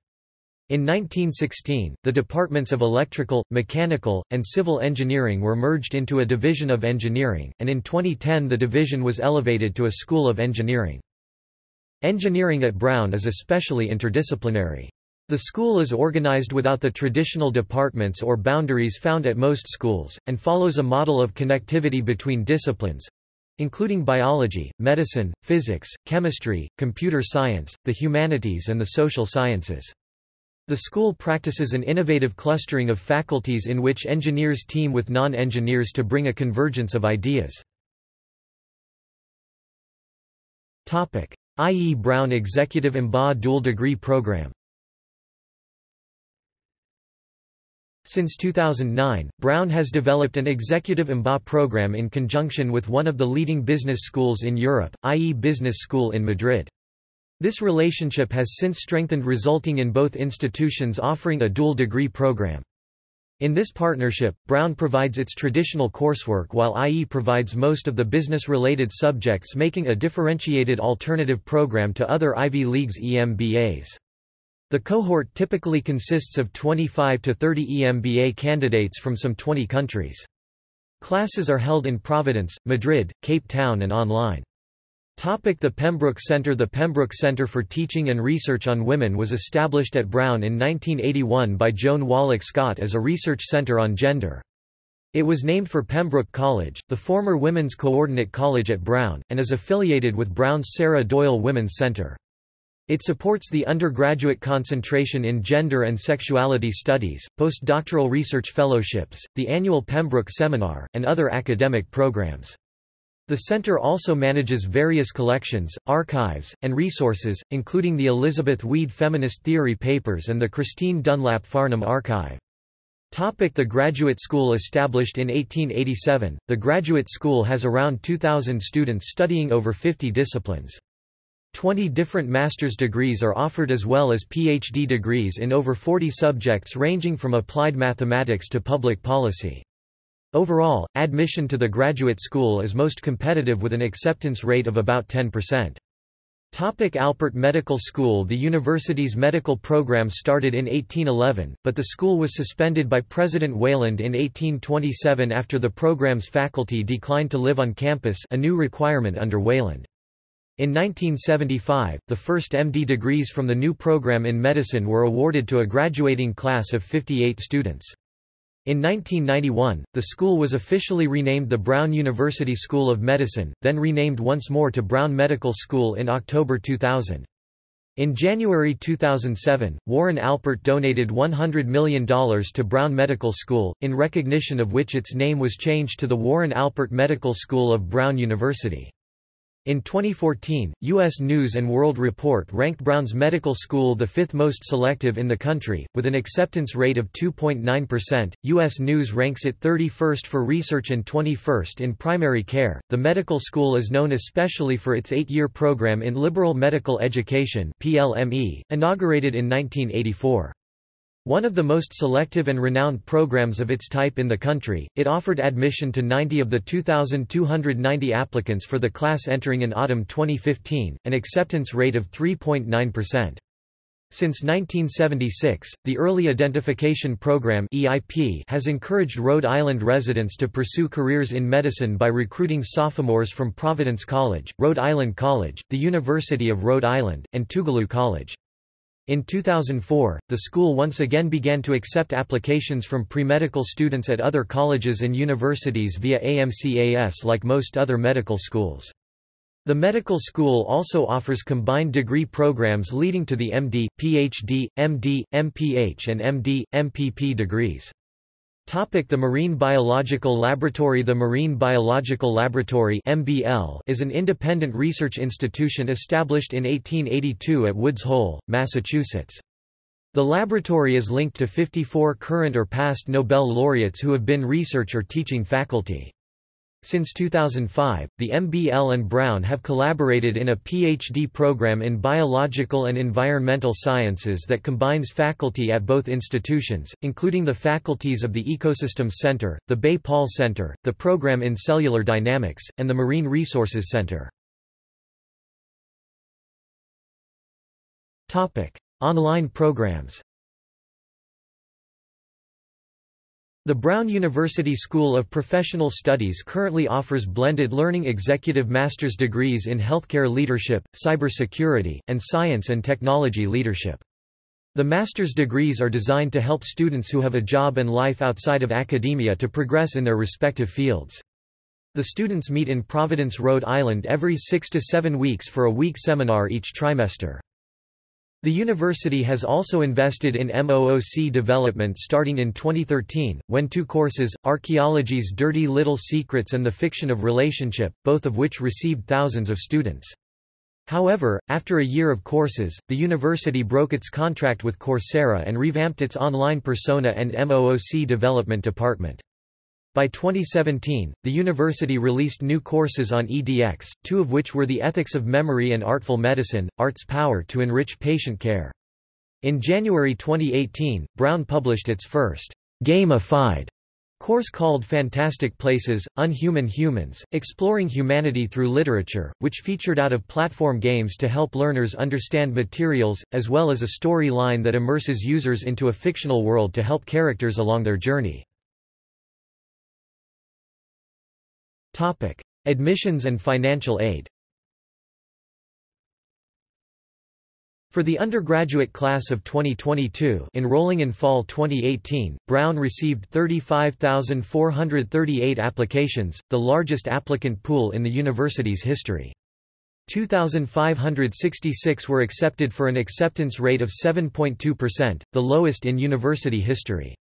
In 1916, the departments of electrical, mechanical, and civil engineering were merged into a division of engineering, and in 2010 the division was elevated to a school of engineering. Engineering at Brown is especially interdisciplinary. The school is organized without the traditional departments or boundaries found at most schools, and follows a model of connectivity between disciplines including biology, medicine, physics, chemistry, computer science, the humanities and the social sciences. The school practices an innovative clustering of faculties in which engineers team with non-engineers to bring a convergence of ideas. IE Brown Executive MBA Dual Degree Program Since 2009, Brown has developed an executive MBA program in conjunction with one of the leading business schools in Europe, IE Business School in Madrid. This relationship has since strengthened resulting in both institutions offering a dual degree program. In this partnership, Brown provides its traditional coursework while IE provides most of the business-related subjects making a differentiated alternative program to other Ivy League's EMBAs. The cohort typically consists of 25 to 30 EMBA candidates from some 20 countries. Classes are held in Providence, Madrid, Cape Town and online. Topic the Pembroke Center The Pembroke Center for Teaching and Research on Women was established at Brown in 1981 by Joan Wallach Scott as a research center on gender. It was named for Pembroke College, the former women's coordinate college at Brown, and is affiliated with Brown's Sarah Doyle Women's Center. It supports the undergraduate concentration in gender and sexuality studies, postdoctoral research fellowships, the annual Pembroke Seminar, and other academic programs. The center also manages various collections, archives, and resources, including the Elizabeth Weed Feminist Theory Papers and the Christine Dunlap Farnham Archive. Topic the Graduate School Established in 1887, the Graduate School has around 2,000 students studying over 50 disciplines. Twenty different master's degrees are offered as well as PhD degrees in over 40 subjects ranging from applied mathematics to public policy. Overall, admission to the graduate school is most competitive with an acceptance rate of about 10%. Topic Alpert Medical School The university's medical program started in 1811, but the school was suspended by President Wayland in 1827 after the program's faculty declined to live on campus a new requirement under Wayland. In 1975, the first MD degrees from the new program in medicine were awarded to a graduating class of 58 students. In 1991, the school was officially renamed the Brown University School of Medicine, then renamed once more to Brown Medical School in October 2000. In January 2007, Warren Alpert donated $100 million to Brown Medical School, in recognition of which its name was changed to the Warren Alpert Medical School of Brown University. In 2014, U.S. News & World Report ranked Brown's Medical School the fifth most selective in the country, with an acceptance rate of 2.9%. U.S. News ranks it 31st for research and 21st in primary care. The medical school is known especially for its eight-year program in liberal medical education (PLME), inaugurated in 1984. One of the most selective and renowned programs of its type in the country, it offered admission to 90 of the 2,290 applicants for the class entering in autumn 2015, an acceptance rate of 3.9%. Since 1976, the Early Identification Program (EIP) has encouraged Rhode Island residents to pursue careers in medicine by recruiting sophomores from Providence College, Rhode Island College, the University of Rhode Island, and Tougaloo College. In 2004, the school once again began to accept applications from pre-medical students at other colleges and universities via AMCAS like most other medical schools. The medical school also offers combined degree programs leading to the MD, PhD, MD, MPH and MD, MPP degrees. The Marine Biological Laboratory The Marine Biological Laboratory MBL is an independent research institution established in 1882 at Woods Hole, Massachusetts. The laboratory is linked to 54 current or past Nobel laureates who have been research or teaching faculty. Since 2005, the MBL and Brown have collaborated in a PhD program in biological and environmental sciences that combines faculty at both institutions, including the faculties of the Ecosystems Center, the Bay Paul Center, the program in cellular dynamics, and the Marine Resources Center. Online programs The Brown University School of Professional Studies currently offers blended learning executive master's degrees in healthcare leadership, cybersecurity, and science and technology leadership. The master's degrees are designed to help students who have a job and life outside of academia to progress in their respective fields. The students meet in Providence, Rhode Island every six to seven weeks for a week seminar each trimester. The university has also invested in MOOC development starting in 2013, when two courses, Archaeology's Dirty Little Secrets and The Fiction of Relationship, both of which received thousands of students. However, after a year of courses, the university broke its contract with Coursera and revamped its online persona and MOOC development department. By 2017, the university released new courses on EDX, two of which were the Ethics of Memory and Artful Medicine, Art's Power to Enrich Patient Care. In January 2018, Brown published its first gamified course called Fantastic Places, Unhuman Humans, Exploring Humanity Through Literature, which featured out-of-platform games to help learners understand materials, as well as a storyline that immerses users into a fictional world to help characters along their journey. Topic: Admissions and financial aid. For the undergraduate class of 2022 enrolling in fall 2018, Brown received 35,438 applications, the largest applicant pool in the university's history. 2,566 were accepted for an acceptance rate of 7.2%, the lowest in university history.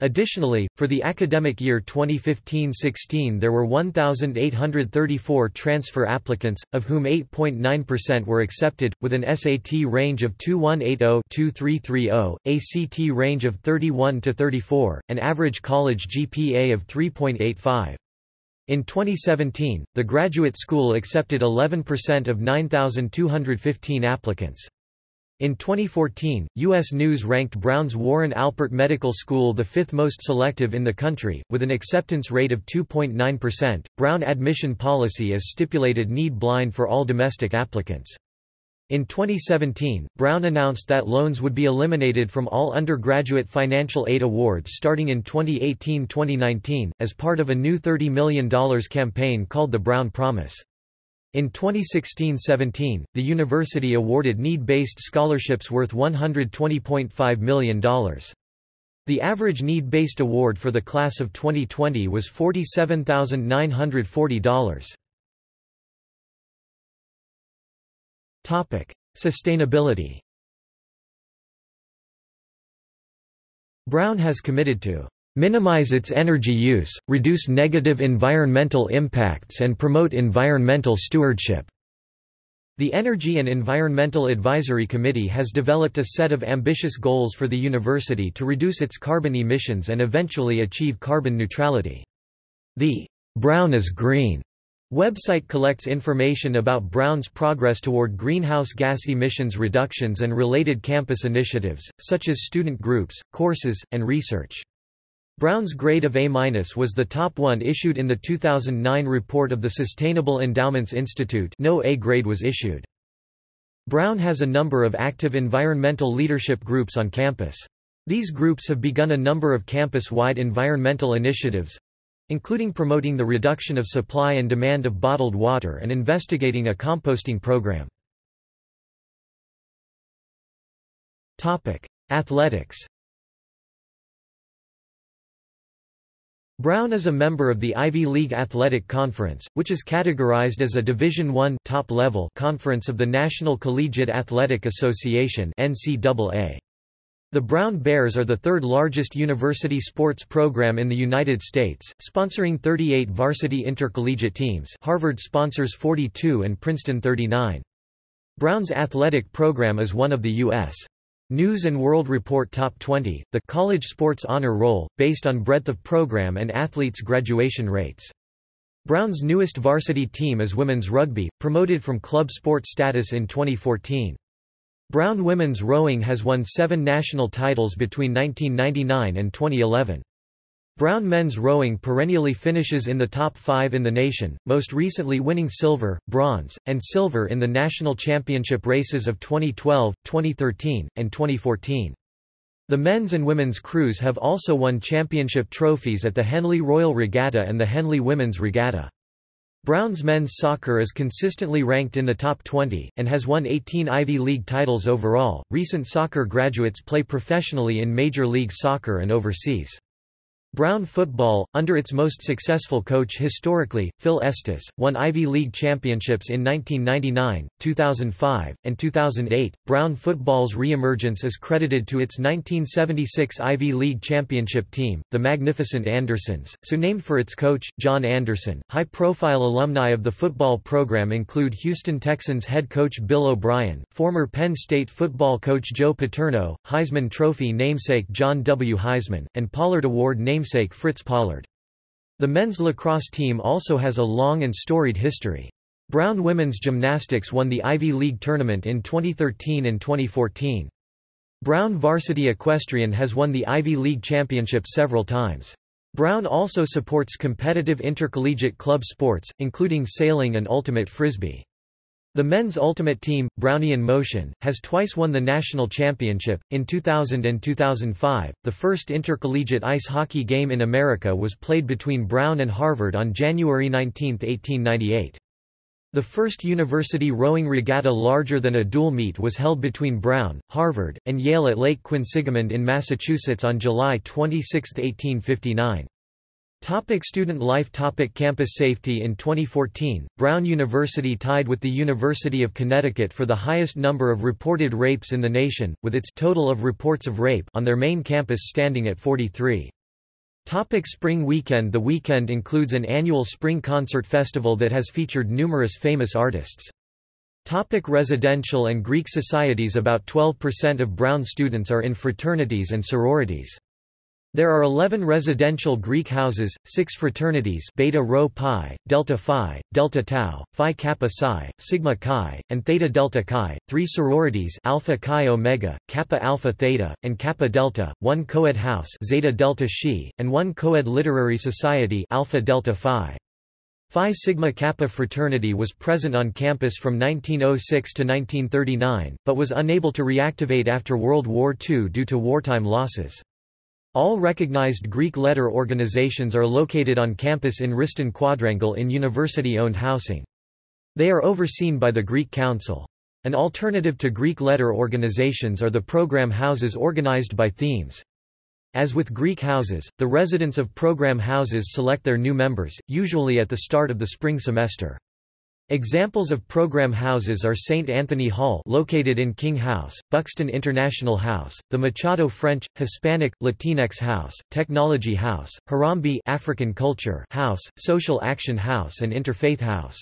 Additionally, for the academic year 2015-16 there were 1,834 transfer applicants, of whom 8.9% were accepted, with an SAT range of 2180-2330, ACT range of 31-34, and average college GPA of 3.85. In 2017, the graduate school accepted 11% of 9,215 applicants. In 2014, U.S. News ranked Brown's Warren Alpert Medical School the fifth most selective in the country, with an acceptance rate of 2.9%. Brown admission policy is stipulated need blind for all domestic applicants. In 2017, Brown announced that loans would be eliminated from all undergraduate financial aid awards starting in 2018-2019, as part of a new $30 million campaign called the Brown Promise. In 2016–17, the university awarded need-based scholarships worth $120.5 million. The average need-based award for the class of 2020 was $47,940. Topic: Sustainability Brown has committed to minimize its energy use, reduce negative environmental impacts and promote environmental stewardship. The Energy and Environmental Advisory Committee has developed a set of ambitious goals for the university to reduce its carbon emissions and eventually achieve carbon neutrality. The Brown is Green website collects information about Brown's progress toward greenhouse gas emissions reductions and related campus initiatives, such as student groups, courses, and research. Brown's grade of A- was the top one issued in the 2009 report of the Sustainable Endowments Institute no A grade was issued. Brown has a number of active environmental leadership groups on campus. These groups have begun a number of campus-wide environmental initiatives, including promoting the reduction of supply and demand of bottled water and investigating a composting program. Athletics Brown is a member of the Ivy League Athletic Conference, which is categorized as a Division I top-level conference of the National Collegiate Athletic Association NCAA. The Brown Bears are the third largest university sports program in the United States, sponsoring 38 varsity intercollegiate teams Harvard sponsors 42 and Princeton 39. Brown's athletic program is one of the U.S. News and World Report Top 20, the college sports honor roll, based on breadth of program and athletes' graduation rates. Brown's newest varsity team is women's rugby, promoted from club sport status in 2014. Brown women's rowing has won seven national titles between 1999 and 2011. Brown men's rowing perennially finishes in the top five in the nation, most recently winning silver, bronze, and silver in the national championship races of 2012, 2013, and 2014. The men's and women's crews have also won championship trophies at the Henley Royal Regatta and the Henley Women's Regatta. Brown's men's soccer is consistently ranked in the top 20, and has won 18 Ivy League titles overall. Recent soccer graduates play professionally in Major League Soccer and overseas. Brown football, under its most successful coach historically, Phil Estes, won Ivy League championships in 1999, 2005, and 2008. Brown football's reemergence is credited to its 1976 Ivy League championship team, the Magnificent Andersons, so named for its coach, John Anderson. High profile alumni of the football program include Houston Texans head coach Bill O'Brien, former Penn State football coach Joe Paterno, Heisman Trophy namesake John W. Heisman, and Pollard Award namesake namesake Fritz Pollard. The men's lacrosse team also has a long and storied history. Brown women's gymnastics won the Ivy League tournament in 2013 and 2014. Brown varsity equestrian has won the Ivy League championship several times. Brown also supports competitive intercollegiate club sports, including sailing and ultimate frisbee. The men's ultimate team, Brownian Motion, has twice won the national championship. In 2000 and 2005, the first intercollegiate ice hockey game in America was played between Brown and Harvard on January 19, 1898. The first university rowing regatta larger than a dual meet was held between Brown, Harvard, and Yale at Lake Quinsigamond in Massachusetts on July 26, 1859. Topic student life Topic Campus safety In 2014, Brown University tied with the University of Connecticut for the highest number of reported rapes in the nation, with its total of reports of rape on their main campus standing at 43. Topic spring Weekend The weekend includes an annual spring concert festival that has featured numerous famous artists. Topic residential and Greek societies About 12% of Brown students are in fraternities and sororities. There are 11 residential Greek houses, 6 fraternities Beta Rho Pi, Delta Phi, Delta Tau, Phi Kappa Psi, Sigma Chi, and Theta Delta Chi, 3 sororities Alpha Chi Omega, Kappa Alpha Theta, and Kappa Delta, 1 co-ed house Zeta Delta Xi, and 1 co-ed literary society Alpha Delta Phi. Phi Sigma Kappa fraternity was present on campus from 1906 to 1939, but was unable to reactivate after World War II due to wartime losses. All recognized Greek letter organizations are located on campus in Wriston Quadrangle in university-owned housing. They are overseen by the Greek Council. An alternative to Greek letter organizations are the program houses organized by themes. As with Greek houses, the residents of program houses select their new members, usually at the start of the spring semester. Examples of program houses are St. Anthony Hall located in King House, Buxton International House, the Machado French, Hispanic, Latinx House, Technology House, Harambee African Culture House, Social Action House and Interfaith House.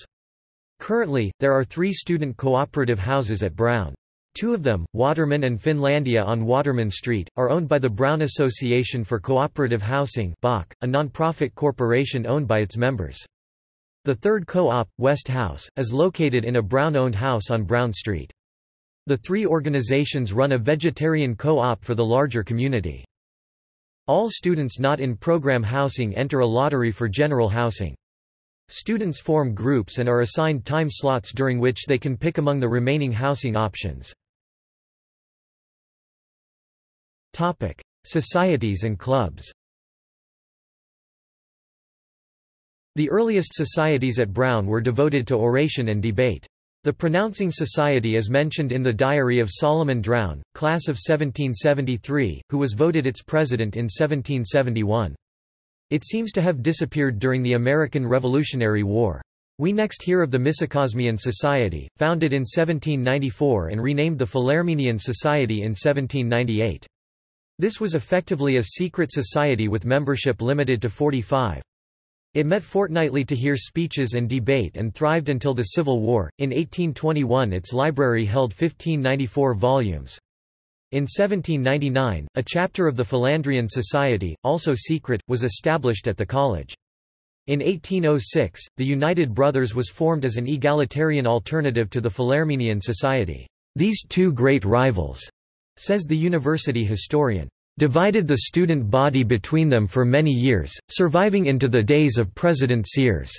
Currently, there are three student cooperative houses at Brown. Two of them, Waterman and Finlandia on Waterman Street, are owned by the Brown Association for Cooperative Housing a non-profit corporation owned by its members. The third co-op, West House, is located in a Brown-owned house on Brown Street. The three organizations run a vegetarian co-op for the larger community. All students not in program housing enter a lottery for general housing. Students form groups and are assigned time slots during which they can pick among the remaining housing options. Societies and clubs The earliest societies at Brown were devoted to oration and debate. The Pronouncing Society is mentioned in the diary of Solomon Drown, class of 1773, who was voted its president in 1771. It seems to have disappeared during the American Revolutionary War. We next hear of the Misokosmian Society, founded in 1794 and renamed the Philermenian Society in 1798. This was effectively a secret society with membership limited to 45. It met fortnightly to hear speeches and debate and thrived until the Civil War. In 1821 its library held 1594 volumes. In 1799, a chapter of the Philandrian Society, also secret, was established at the college. In 1806, the United Brothers was formed as an egalitarian alternative to the Philermenian Society. These two great rivals, says the university historian, divided the student body between them for many years, surviving into the days of President Sears.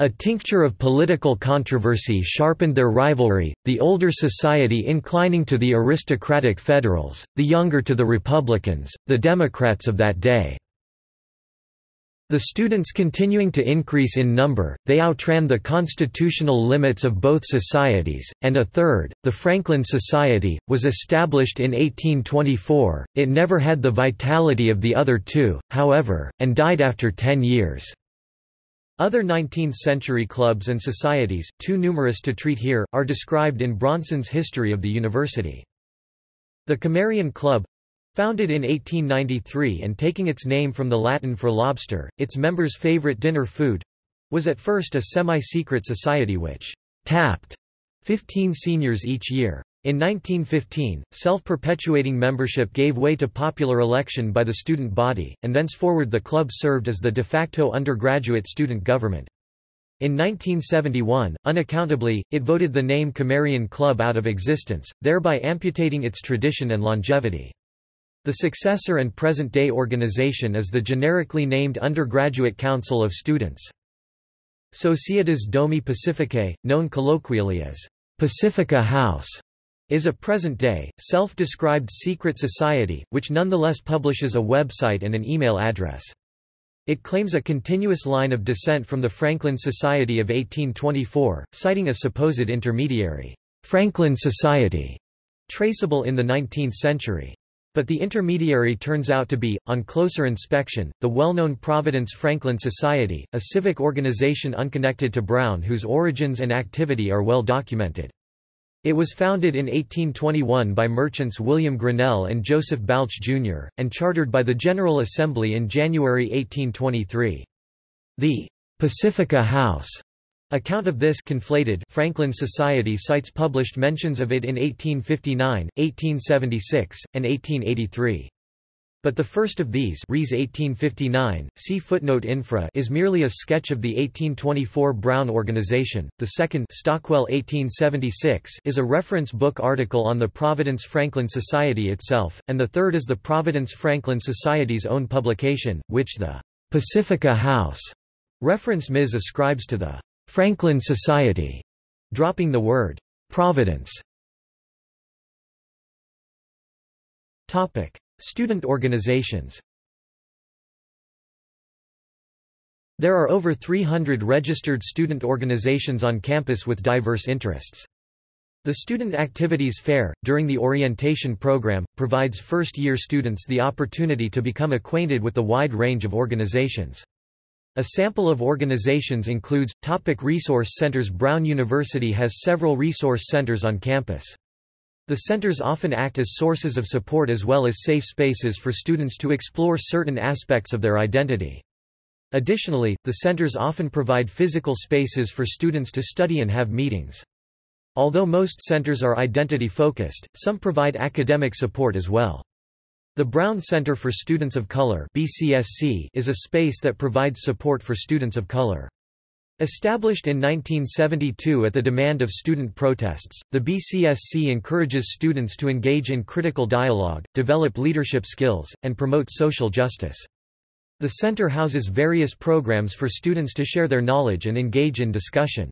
A tincture of political controversy sharpened their rivalry, the older society inclining to the aristocratic Federals, the younger to the Republicans, the Democrats of that day. The students continuing to increase in number, they outran the constitutional limits of both societies, and a third, the Franklin Society, was established in 1824. It never had the vitality of the other two, however, and died after ten years. Other 19th-century clubs and societies, too numerous to treat here, are described in Bronson's History of the University. The Cammarian Club Founded in 1893 and taking its name from the Latin for lobster, its members' favorite dinner food—was at first a semi-secret society which «tapped» 15 seniors each year. In 1915, self-perpetuating membership gave way to popular election by the student body, and thenceforward the club served as the de facto undergraduate student government. In 1971, unaccountably, it voted the name Cammarian Club out of existence, thereby amputating its tradition and longevity. The successor and present-day organization is the generically named Undergraduate Council of Students. Societas Domi Pacificae, known colloquially as Pacifica House, is a present-day, self-described secret society, which nonetheless publishes a website and an email address. It claims a continuous line of descent from the Franklin Society of 1824, citing a supposed intermediary, Franklin Society, traceable in the 19th century. But the intermediary turns out to be, on closer inspection, the well-known Providence Franklin Society, a civic organization unconnected to Brown whose origins and activity are well documented. It was founded in 1821 by merchants William Grinnell and Joseph Balch, Jr., and chartered by the General Assembly in January 1823. The Pacifica House Account of this conflated Franklin Society cites published mentions of it in 1859, 1876, and 1883. But the first of these Ries 1859, see footnote infra is merely a sketch of the 1824 Brown organization, the second Stockwell 1876 is a reference book article on the Providence Franklin Society itself, and the third is the Providence Franklin Society's own publication, which the Pacifica House reference Ms. ascribes to the Franklin Society, dropping the word Providence. Topic: Student organizations. There are over 300 registered student organizations on campus with diverse interests. The Student Activities Fair, during the orientation program, provides first-year students the opportunity to become acquainted with the wide range of organizations. A sample of organizations includes, Topic Resource Centers Brown University has several resource centers on campus. The centers often act as sources of support as well as safe spaces for students to explore certain aspects of their identity. Additionally, the centers often provide physical spaces for students to study and have meetings. Although most centers are identity-focused, some provide academic support as well. The Brown Center for Students of Color BCSC is a space that provides support for students of color. Established in 1972 at the demand of student protests, the BCSC encourages students to engage in critical dialogue, develop leadership skills, and promote social justice. The center houses various programs for students to share their knowledge and engage in discussion.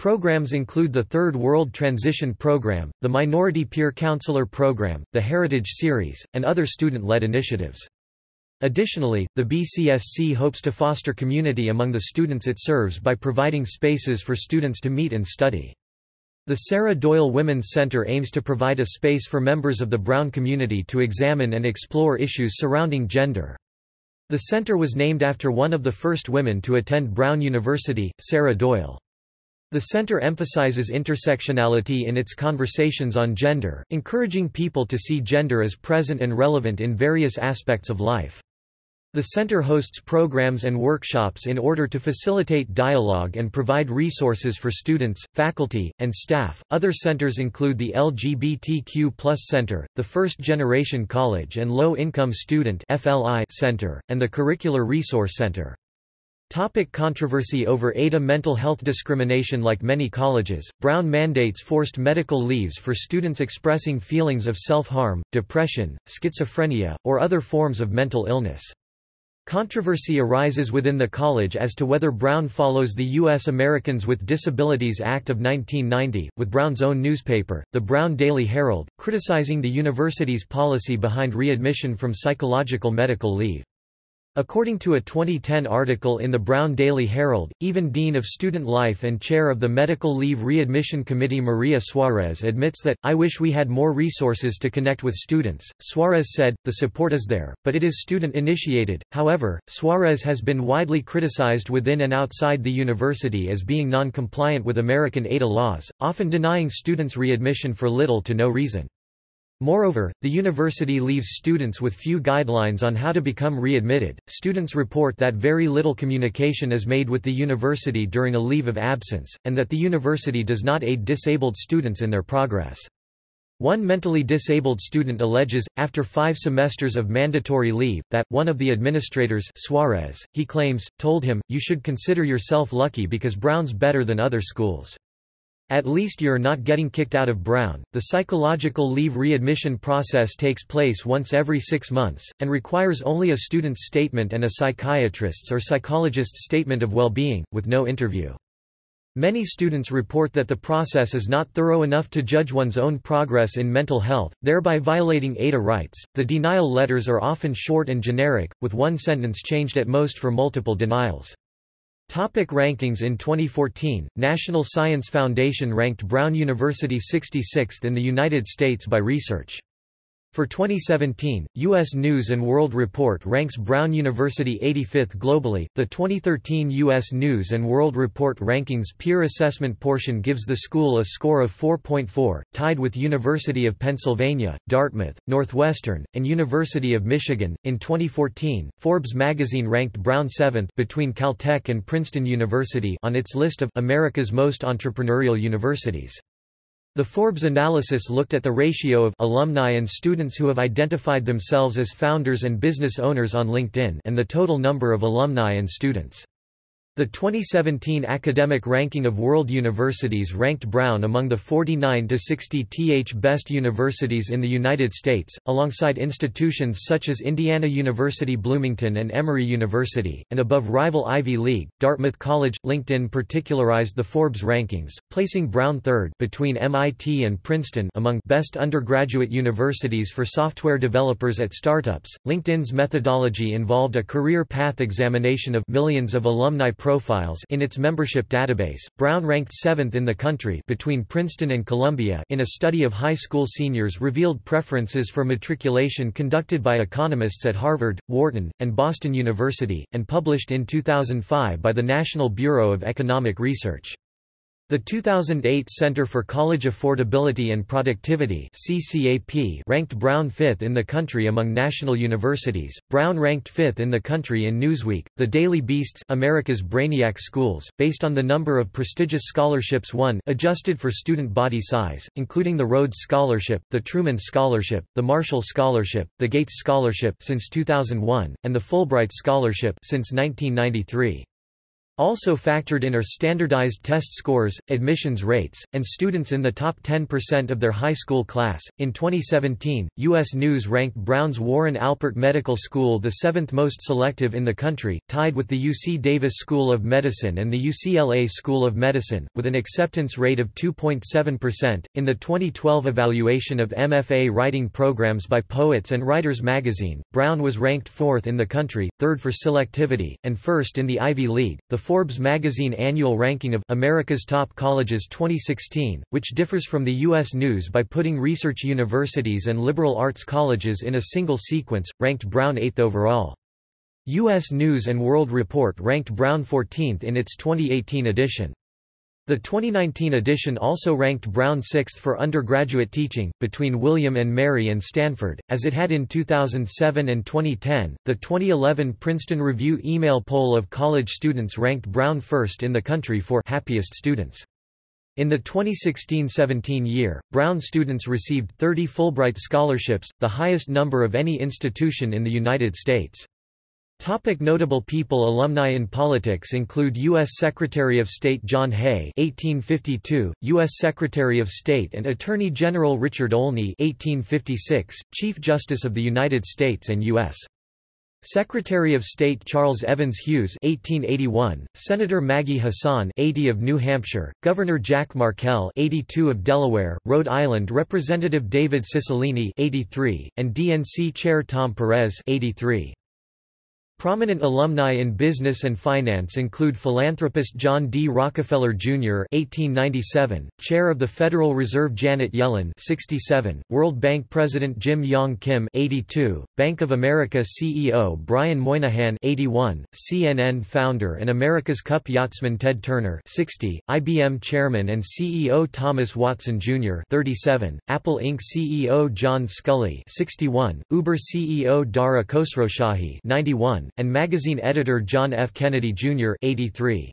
Programs include the Third World Transition Program, the Minority Peer Counselor Program, the Heritage Series, and other student-led initiatives. Additionally, the BCSC hopes to foster community among the students it serves by providing spaces for students to meet and study. The Sarah Doyle Women's Center aims to provide a space for members of the Brown community to examine and explore issues surrounding gender. The center was named after one of the first women to attend Brown University, Sarah Doyle. The center emphasizes intersectionality in its conversations on gender, encouraging people to see gender as present and relevant in various aspects of life. The center hosts programs and workshops in order to facilitate dialogue and provide resources for students, faculty, and staff. Other centers include the LGBTQ Center, the First Generation College and Low Income Student (FLI) Center, and the Curricular Resource Center. Topic controversy over ADA Mental health discrimination Like many colleges, Brown mandates forced medical leaves for students expressing feelings of self-harm, depression, schizophrenia, or other forms of mental illness. Controversy arises within the college as to whether Brown follows the U.S. Americans with Disabilities Act of 1990, with Brown's own newspaper, the Brown Daily Herald, criticizing the university's policy behind readmission from psychological medical leave. According to a 2010 article in the Brown Daily Herald, even Dean of Student Life and Chair of the Medical Leave Readmission Committee Maria Suarez admits that, I wish we had more resources to connect with students. Suarez said, the support is there, but it is student-initiated. However, Suarez has been widely criticized within and outside the university as being non-compliant with American ADA laws, often denying students readmission for little to no reason. Moreover, the university leaves students with few guidelines on how to become readmitted. Students report that very little communication is made with the university during a leave of absence, and that the university does not aid disabled students in their progress. One mentally disabled student alleges, after five semesters of mandatory leave, that, one of the administrators Suarez, he claims, told him, you should consider yourself lucky because Brown's better than other schools. At least you're not getting kicked out of Brown. The psychological leave readmission process takes place once every six months, and requires only a student's statement and a psychiatrist's or psychologist's statement of well-being, with no interview. Many students report that the process is not thorough enough to judge one's own progress in mental health, thereby violating ADA rights. The denial letters are often short and generic, with one sentence changed at most for multiple denials. Topic rankings In 2014, National Science Foundation ranked Brown University 66th in the United States by research. For 2017, U.S. News & World Report ranks Brown University 85th globally. The 2013 U.S. News & World Report rankings peer assessment portion gives the school a score of 4.4, tied with University of Pennsylvania, Dartmouth, Northwestern, and University of Michigan. In 2014, Forbes magazine ranked Brown 7th between Caltech and Princeton University on its list of America's most entrepreneurial universities. The Forbes analysis looked at the ratio of alumni and students who have identified themselves as founders and business owners on LinkedIn and the total number of alumni and students. The 2017 Academic Ranking of World Universities ranked Brown among the 49 to 60 th best universities in the United States, alongside institutions such as Indiana University Bloomington and Emory University, and above rival Ivy League, Dartmouth College. LinkedIn particularized the Forbes rankings, placing Brown third between MIT and Princeton among best undergraduate universities for software developers at startups. LinkedIn's methodology involved a career path examination of millions of alumni profiles in its membership database. Brown ranked 7th in the country between Princeton and Columbia in a study of high school seniors revealed preferences for matriculation conducted by economists at Harvard, Wharton, and Boston University and published in 2005 by the National Bureau of Economic Research. The 2008 Center for College Affordability and Productivity (CCAP) ranked Brown 5th in the country among national universities. Brown ranked 5th in the country in Newsweek, The Daily Beast's America's Brainiac Schools, based on the number of prestigious scholarships won, adjusted for student body size, including the Rhodes Scholarship, the Truman Scholarship, the Marshall Scholarship, the Gates Scholarship since 2001, and the Fulbright Scholarship since 1993. Also factored in are standardized test scores, admissions rates, and students in the top 10% of their high school class. In 2017, U.S. News ranked Brown's Warren Alpert Medical School the seventh most selective in the country, tied with the UC Davis School of Medicine and the UCLA School of Medicine, with an acceptance rate of 2.7%. In the 2012 evaluation of MFA writing programs by Poets and Writers magazine, Brown was ranked fourth in the country, third for selectivity, and first in the Ivy League. The Forbes magazine annual ranking of America's Top Colleges 2016, which differs from the U.S. News by putting research universities and liberal arts colleges in a single sequence, ranked Brown 8th overall. U.S. News & World Report ranked Brown 14th in its 2018 edition. The 2019 edition also ranked Brown sixth for undergraduate teaching, between William and Mary and Stanford, as it had in 2007 and 2010. The 2011 Princeton Review email poll of college students ranked Brown first in the country for happiest students. In the 2016–17 year, Brown students received 30 Fulbright scholarships, the highest number of any institution in the United States. Topic notable people Alumni in politics include U.S. Secretary of State John Hay 1852, U.S. Secretary of State and Attorney General Richard Olney 1856, Chief Justice of the United States and U.S. Secretary of State Charles Evans Hughes 1881, Senator Maggie Hassan 80 of New Hampshire, Governor Jack Markell 82 of Delaware, Rhode Island Representative David Cicilline 83, and DNC Chair Tom Perez 83. Prominent alumni in business and finance include philanthropist John D. Rockefeller, Jr. (1897), Chair of the Federal Reserve Janet Yellen (67), World Bank President Jim Yong Kim (82), Bank of America CEO Brian Moynihan (81), CNN founder and America's Cup yachtsman Ted Turner (60), IBM Chairman and CEO Thomas Watson, Jr. (37), Apple Inc. CEO John Sculley (61), Uber CEO Dara Khosrowshahi (91), and magazine editor John F. Kennedy, Jr. 83.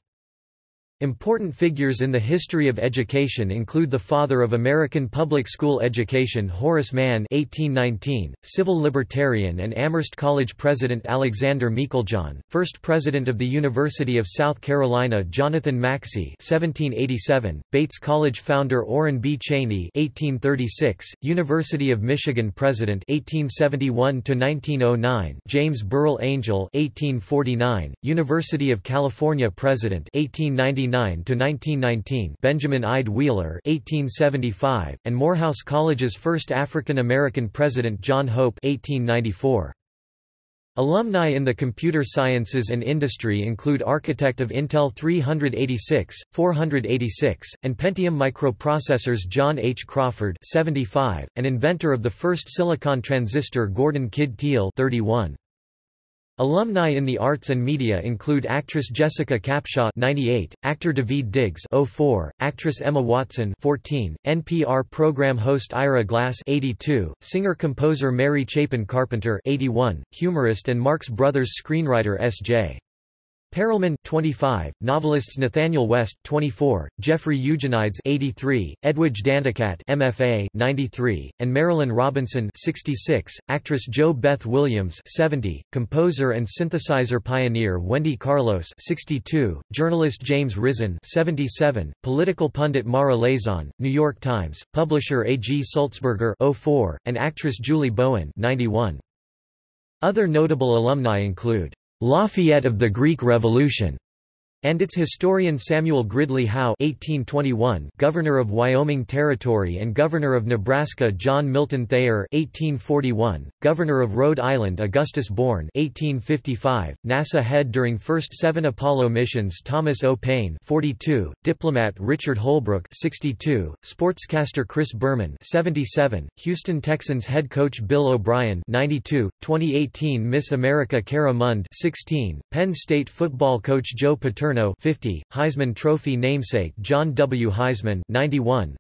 Important figures in the history of education include the father of American public school education Horace Mann (1819), civil libertarian and Amherst College president Alexander Meiklejohn, first president of the University of South Carolina Jonathan Maxcy (1787), Bates College founder Oren B. Cheney (1836), University of Michigan president (1871 to 1909), James Burrill Angell (1849), University of California president (1899 to 1919 Benjamin Ide Wheeler 1875, and Morehouse College's first African-American president John Hope 1894. Alumni in the computer sciences and industry include architect of Intel 386, 486, and Pentium microprocessors John H. Crawford 75, and inventor of the first silicon transistor Gordon Kidd Teal 31. Alumni in the arts and media include actress Jessica Capshaw 98, actor Daveed Diggs 04, actress Emma Watson 14, NPR program host Ira Glass 82, singer-composer Mary Chapin Carpenter 81, humorist and Marx Brothers screenwriter S.J. Perelman 25, novelists Nathanael West 24, Jeffrey Eugenides 83, Edwidge Danticat MFA 93, and Marilynne Robinson 66, actress JoBeth Williams 70, composer and synthesizer pioneer Wendy Carlos 62, journalist James Risen 77, political pundit Mara Liasson, New York Times, publisher A. G. Sulzberger 04, and actress Julie Bowen 91. Other notable alumni include Lafayette of the Greek Revolution, and its historian Samuel Gridley Howe 1821, Governor of Wyoming Territory and Governor of Nebraska John Milton Thayer 1841, Governor of Rhode Island Augustus Bourn 1855, NASA head during first seven Apollo missions Thomas O. Paine 42, diplomat Richard Holbrooke 62, sportscaster Chris Berman 77, Houston Texans head coach Bill O'Brien 92, 2018 Miss America Cara Mund 16, Penn State football coach Joe Paterno Paterno 50, Heisman Trophy namesake John W. Heisman 91,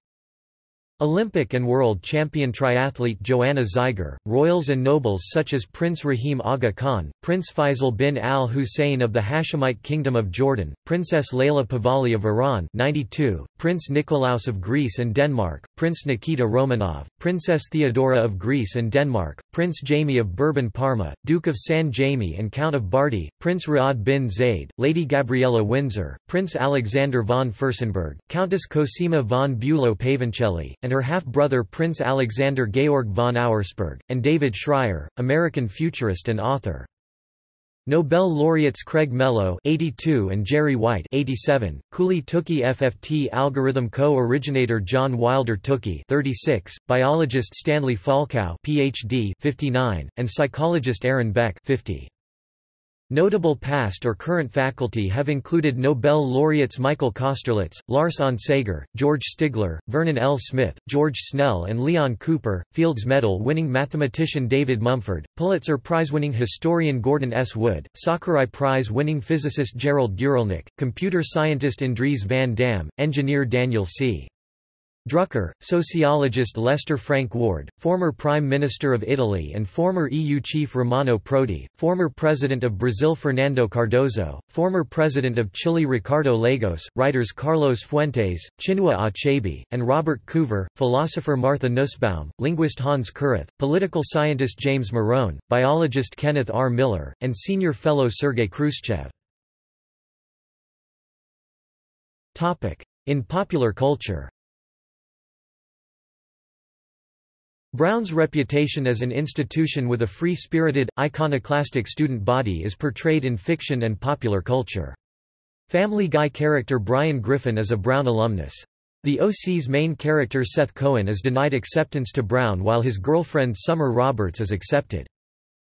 Olympic and world champion triathlete Joanna Zeiger, royals and nobles such as Prince Rahim Aga Khan, Prince Faisal bin al Hussein of the Hashemite Kingdom of Jordan, Princess Leila Pahlavi of Iran 92, Prince Nikolaos of Greece and Denmark, Prince Nikita Romanov, Princess Theodora of Greece and Denmark, Prince Jaime of Bourbon Parma, Duke of San Jaime and Count of Bardi, Prince Riyadh bin Zaid, Lady Gabriella Windsor, Prince Alexander von Fürstenberg, Countess Cosima von Bülow-Pavoncelli, and her half-brother Prince Alexander Georg von Auersperg, and David Shrier, American futurist and author. Nobel laureates Craig Mello 82 and Jerry White 87, Cooley Tukey FFT algorithm co-originator John Wilder Tukey 36, biologist Stanley Falkow PhD 59, and psychologist Aaron Beck 50. Notable past or current faculty have included Nobel laureates Michael Kosterlitz, Lars Onsager, George Stigler, Vernon L. Smith, George Snell and Leon Cooper, Fields Medal-winning mathematician David Mumford, Pulitzer Prize-winning historian Gordon S. Wood, Sakurai Prize-winning physicist Gerald Guralnick, computer scientist Andries van Dam, engineer Daniel C. Drucker, sociologist Lester Frank Ward, former Prime Minister of Italy and former EU chief Romano Prodi, former President of Brazil Fernando Cardoso, former President of Chile Ricardo Lagos, writers Carlos Fuentes, Chinua Achebe, and Robert Coover, philosopher Martha Nussbaum, linguist Hans Kurath, political scientist James Morone, biologist Kenneth R. Miller, and senior fellow Sergei Khrushchev. In popular culture Brown's reputation as an institution with a free-spirited, iconoclastic student body is portrayed in fiction and popular culture. Family Guy character Brian Griffin is a Brown alumnus. The OC's main character Seth Cohen is denied acceptance to Brown while his girlfriend Summer Roberts is accepted.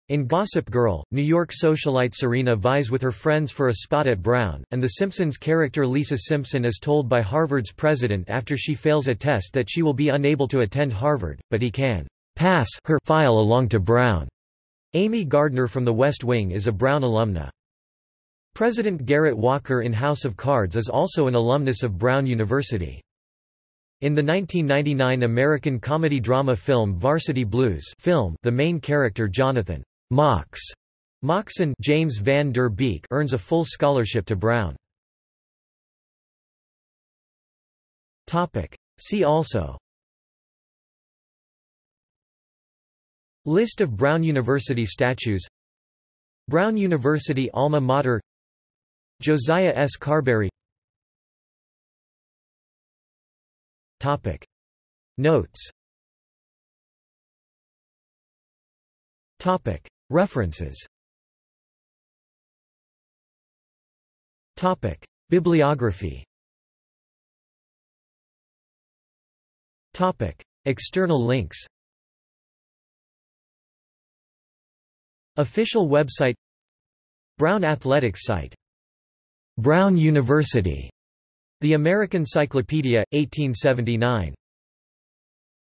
In Gossip Girl, New York socialite Serena vies with her friends for a spot at Brown, and The Simpsons character Lisa Simpson is told by Harvard's president after she fails a test that she will be unable to attend Harvard, but he can pass her file along to Brown. Amy Gardner from The West Wing is a Brown alumna. President Garrett Walker in House of Cards is also an alumnus of Brown University. In the 1999 American comedy-drama film Varsity Blues film, the main character Jonathan Mox Moxon James Van Der Beek earns a full scholarship to Brown. Topic. See also List of Brown University statues Brown University alma mater Josiah S. Carberry Topic. Notes Topic. References. Topic: Bibliography. Topic: External links. Official website. Brown Athletics site. Brown University. The American Cyclopedia, 1879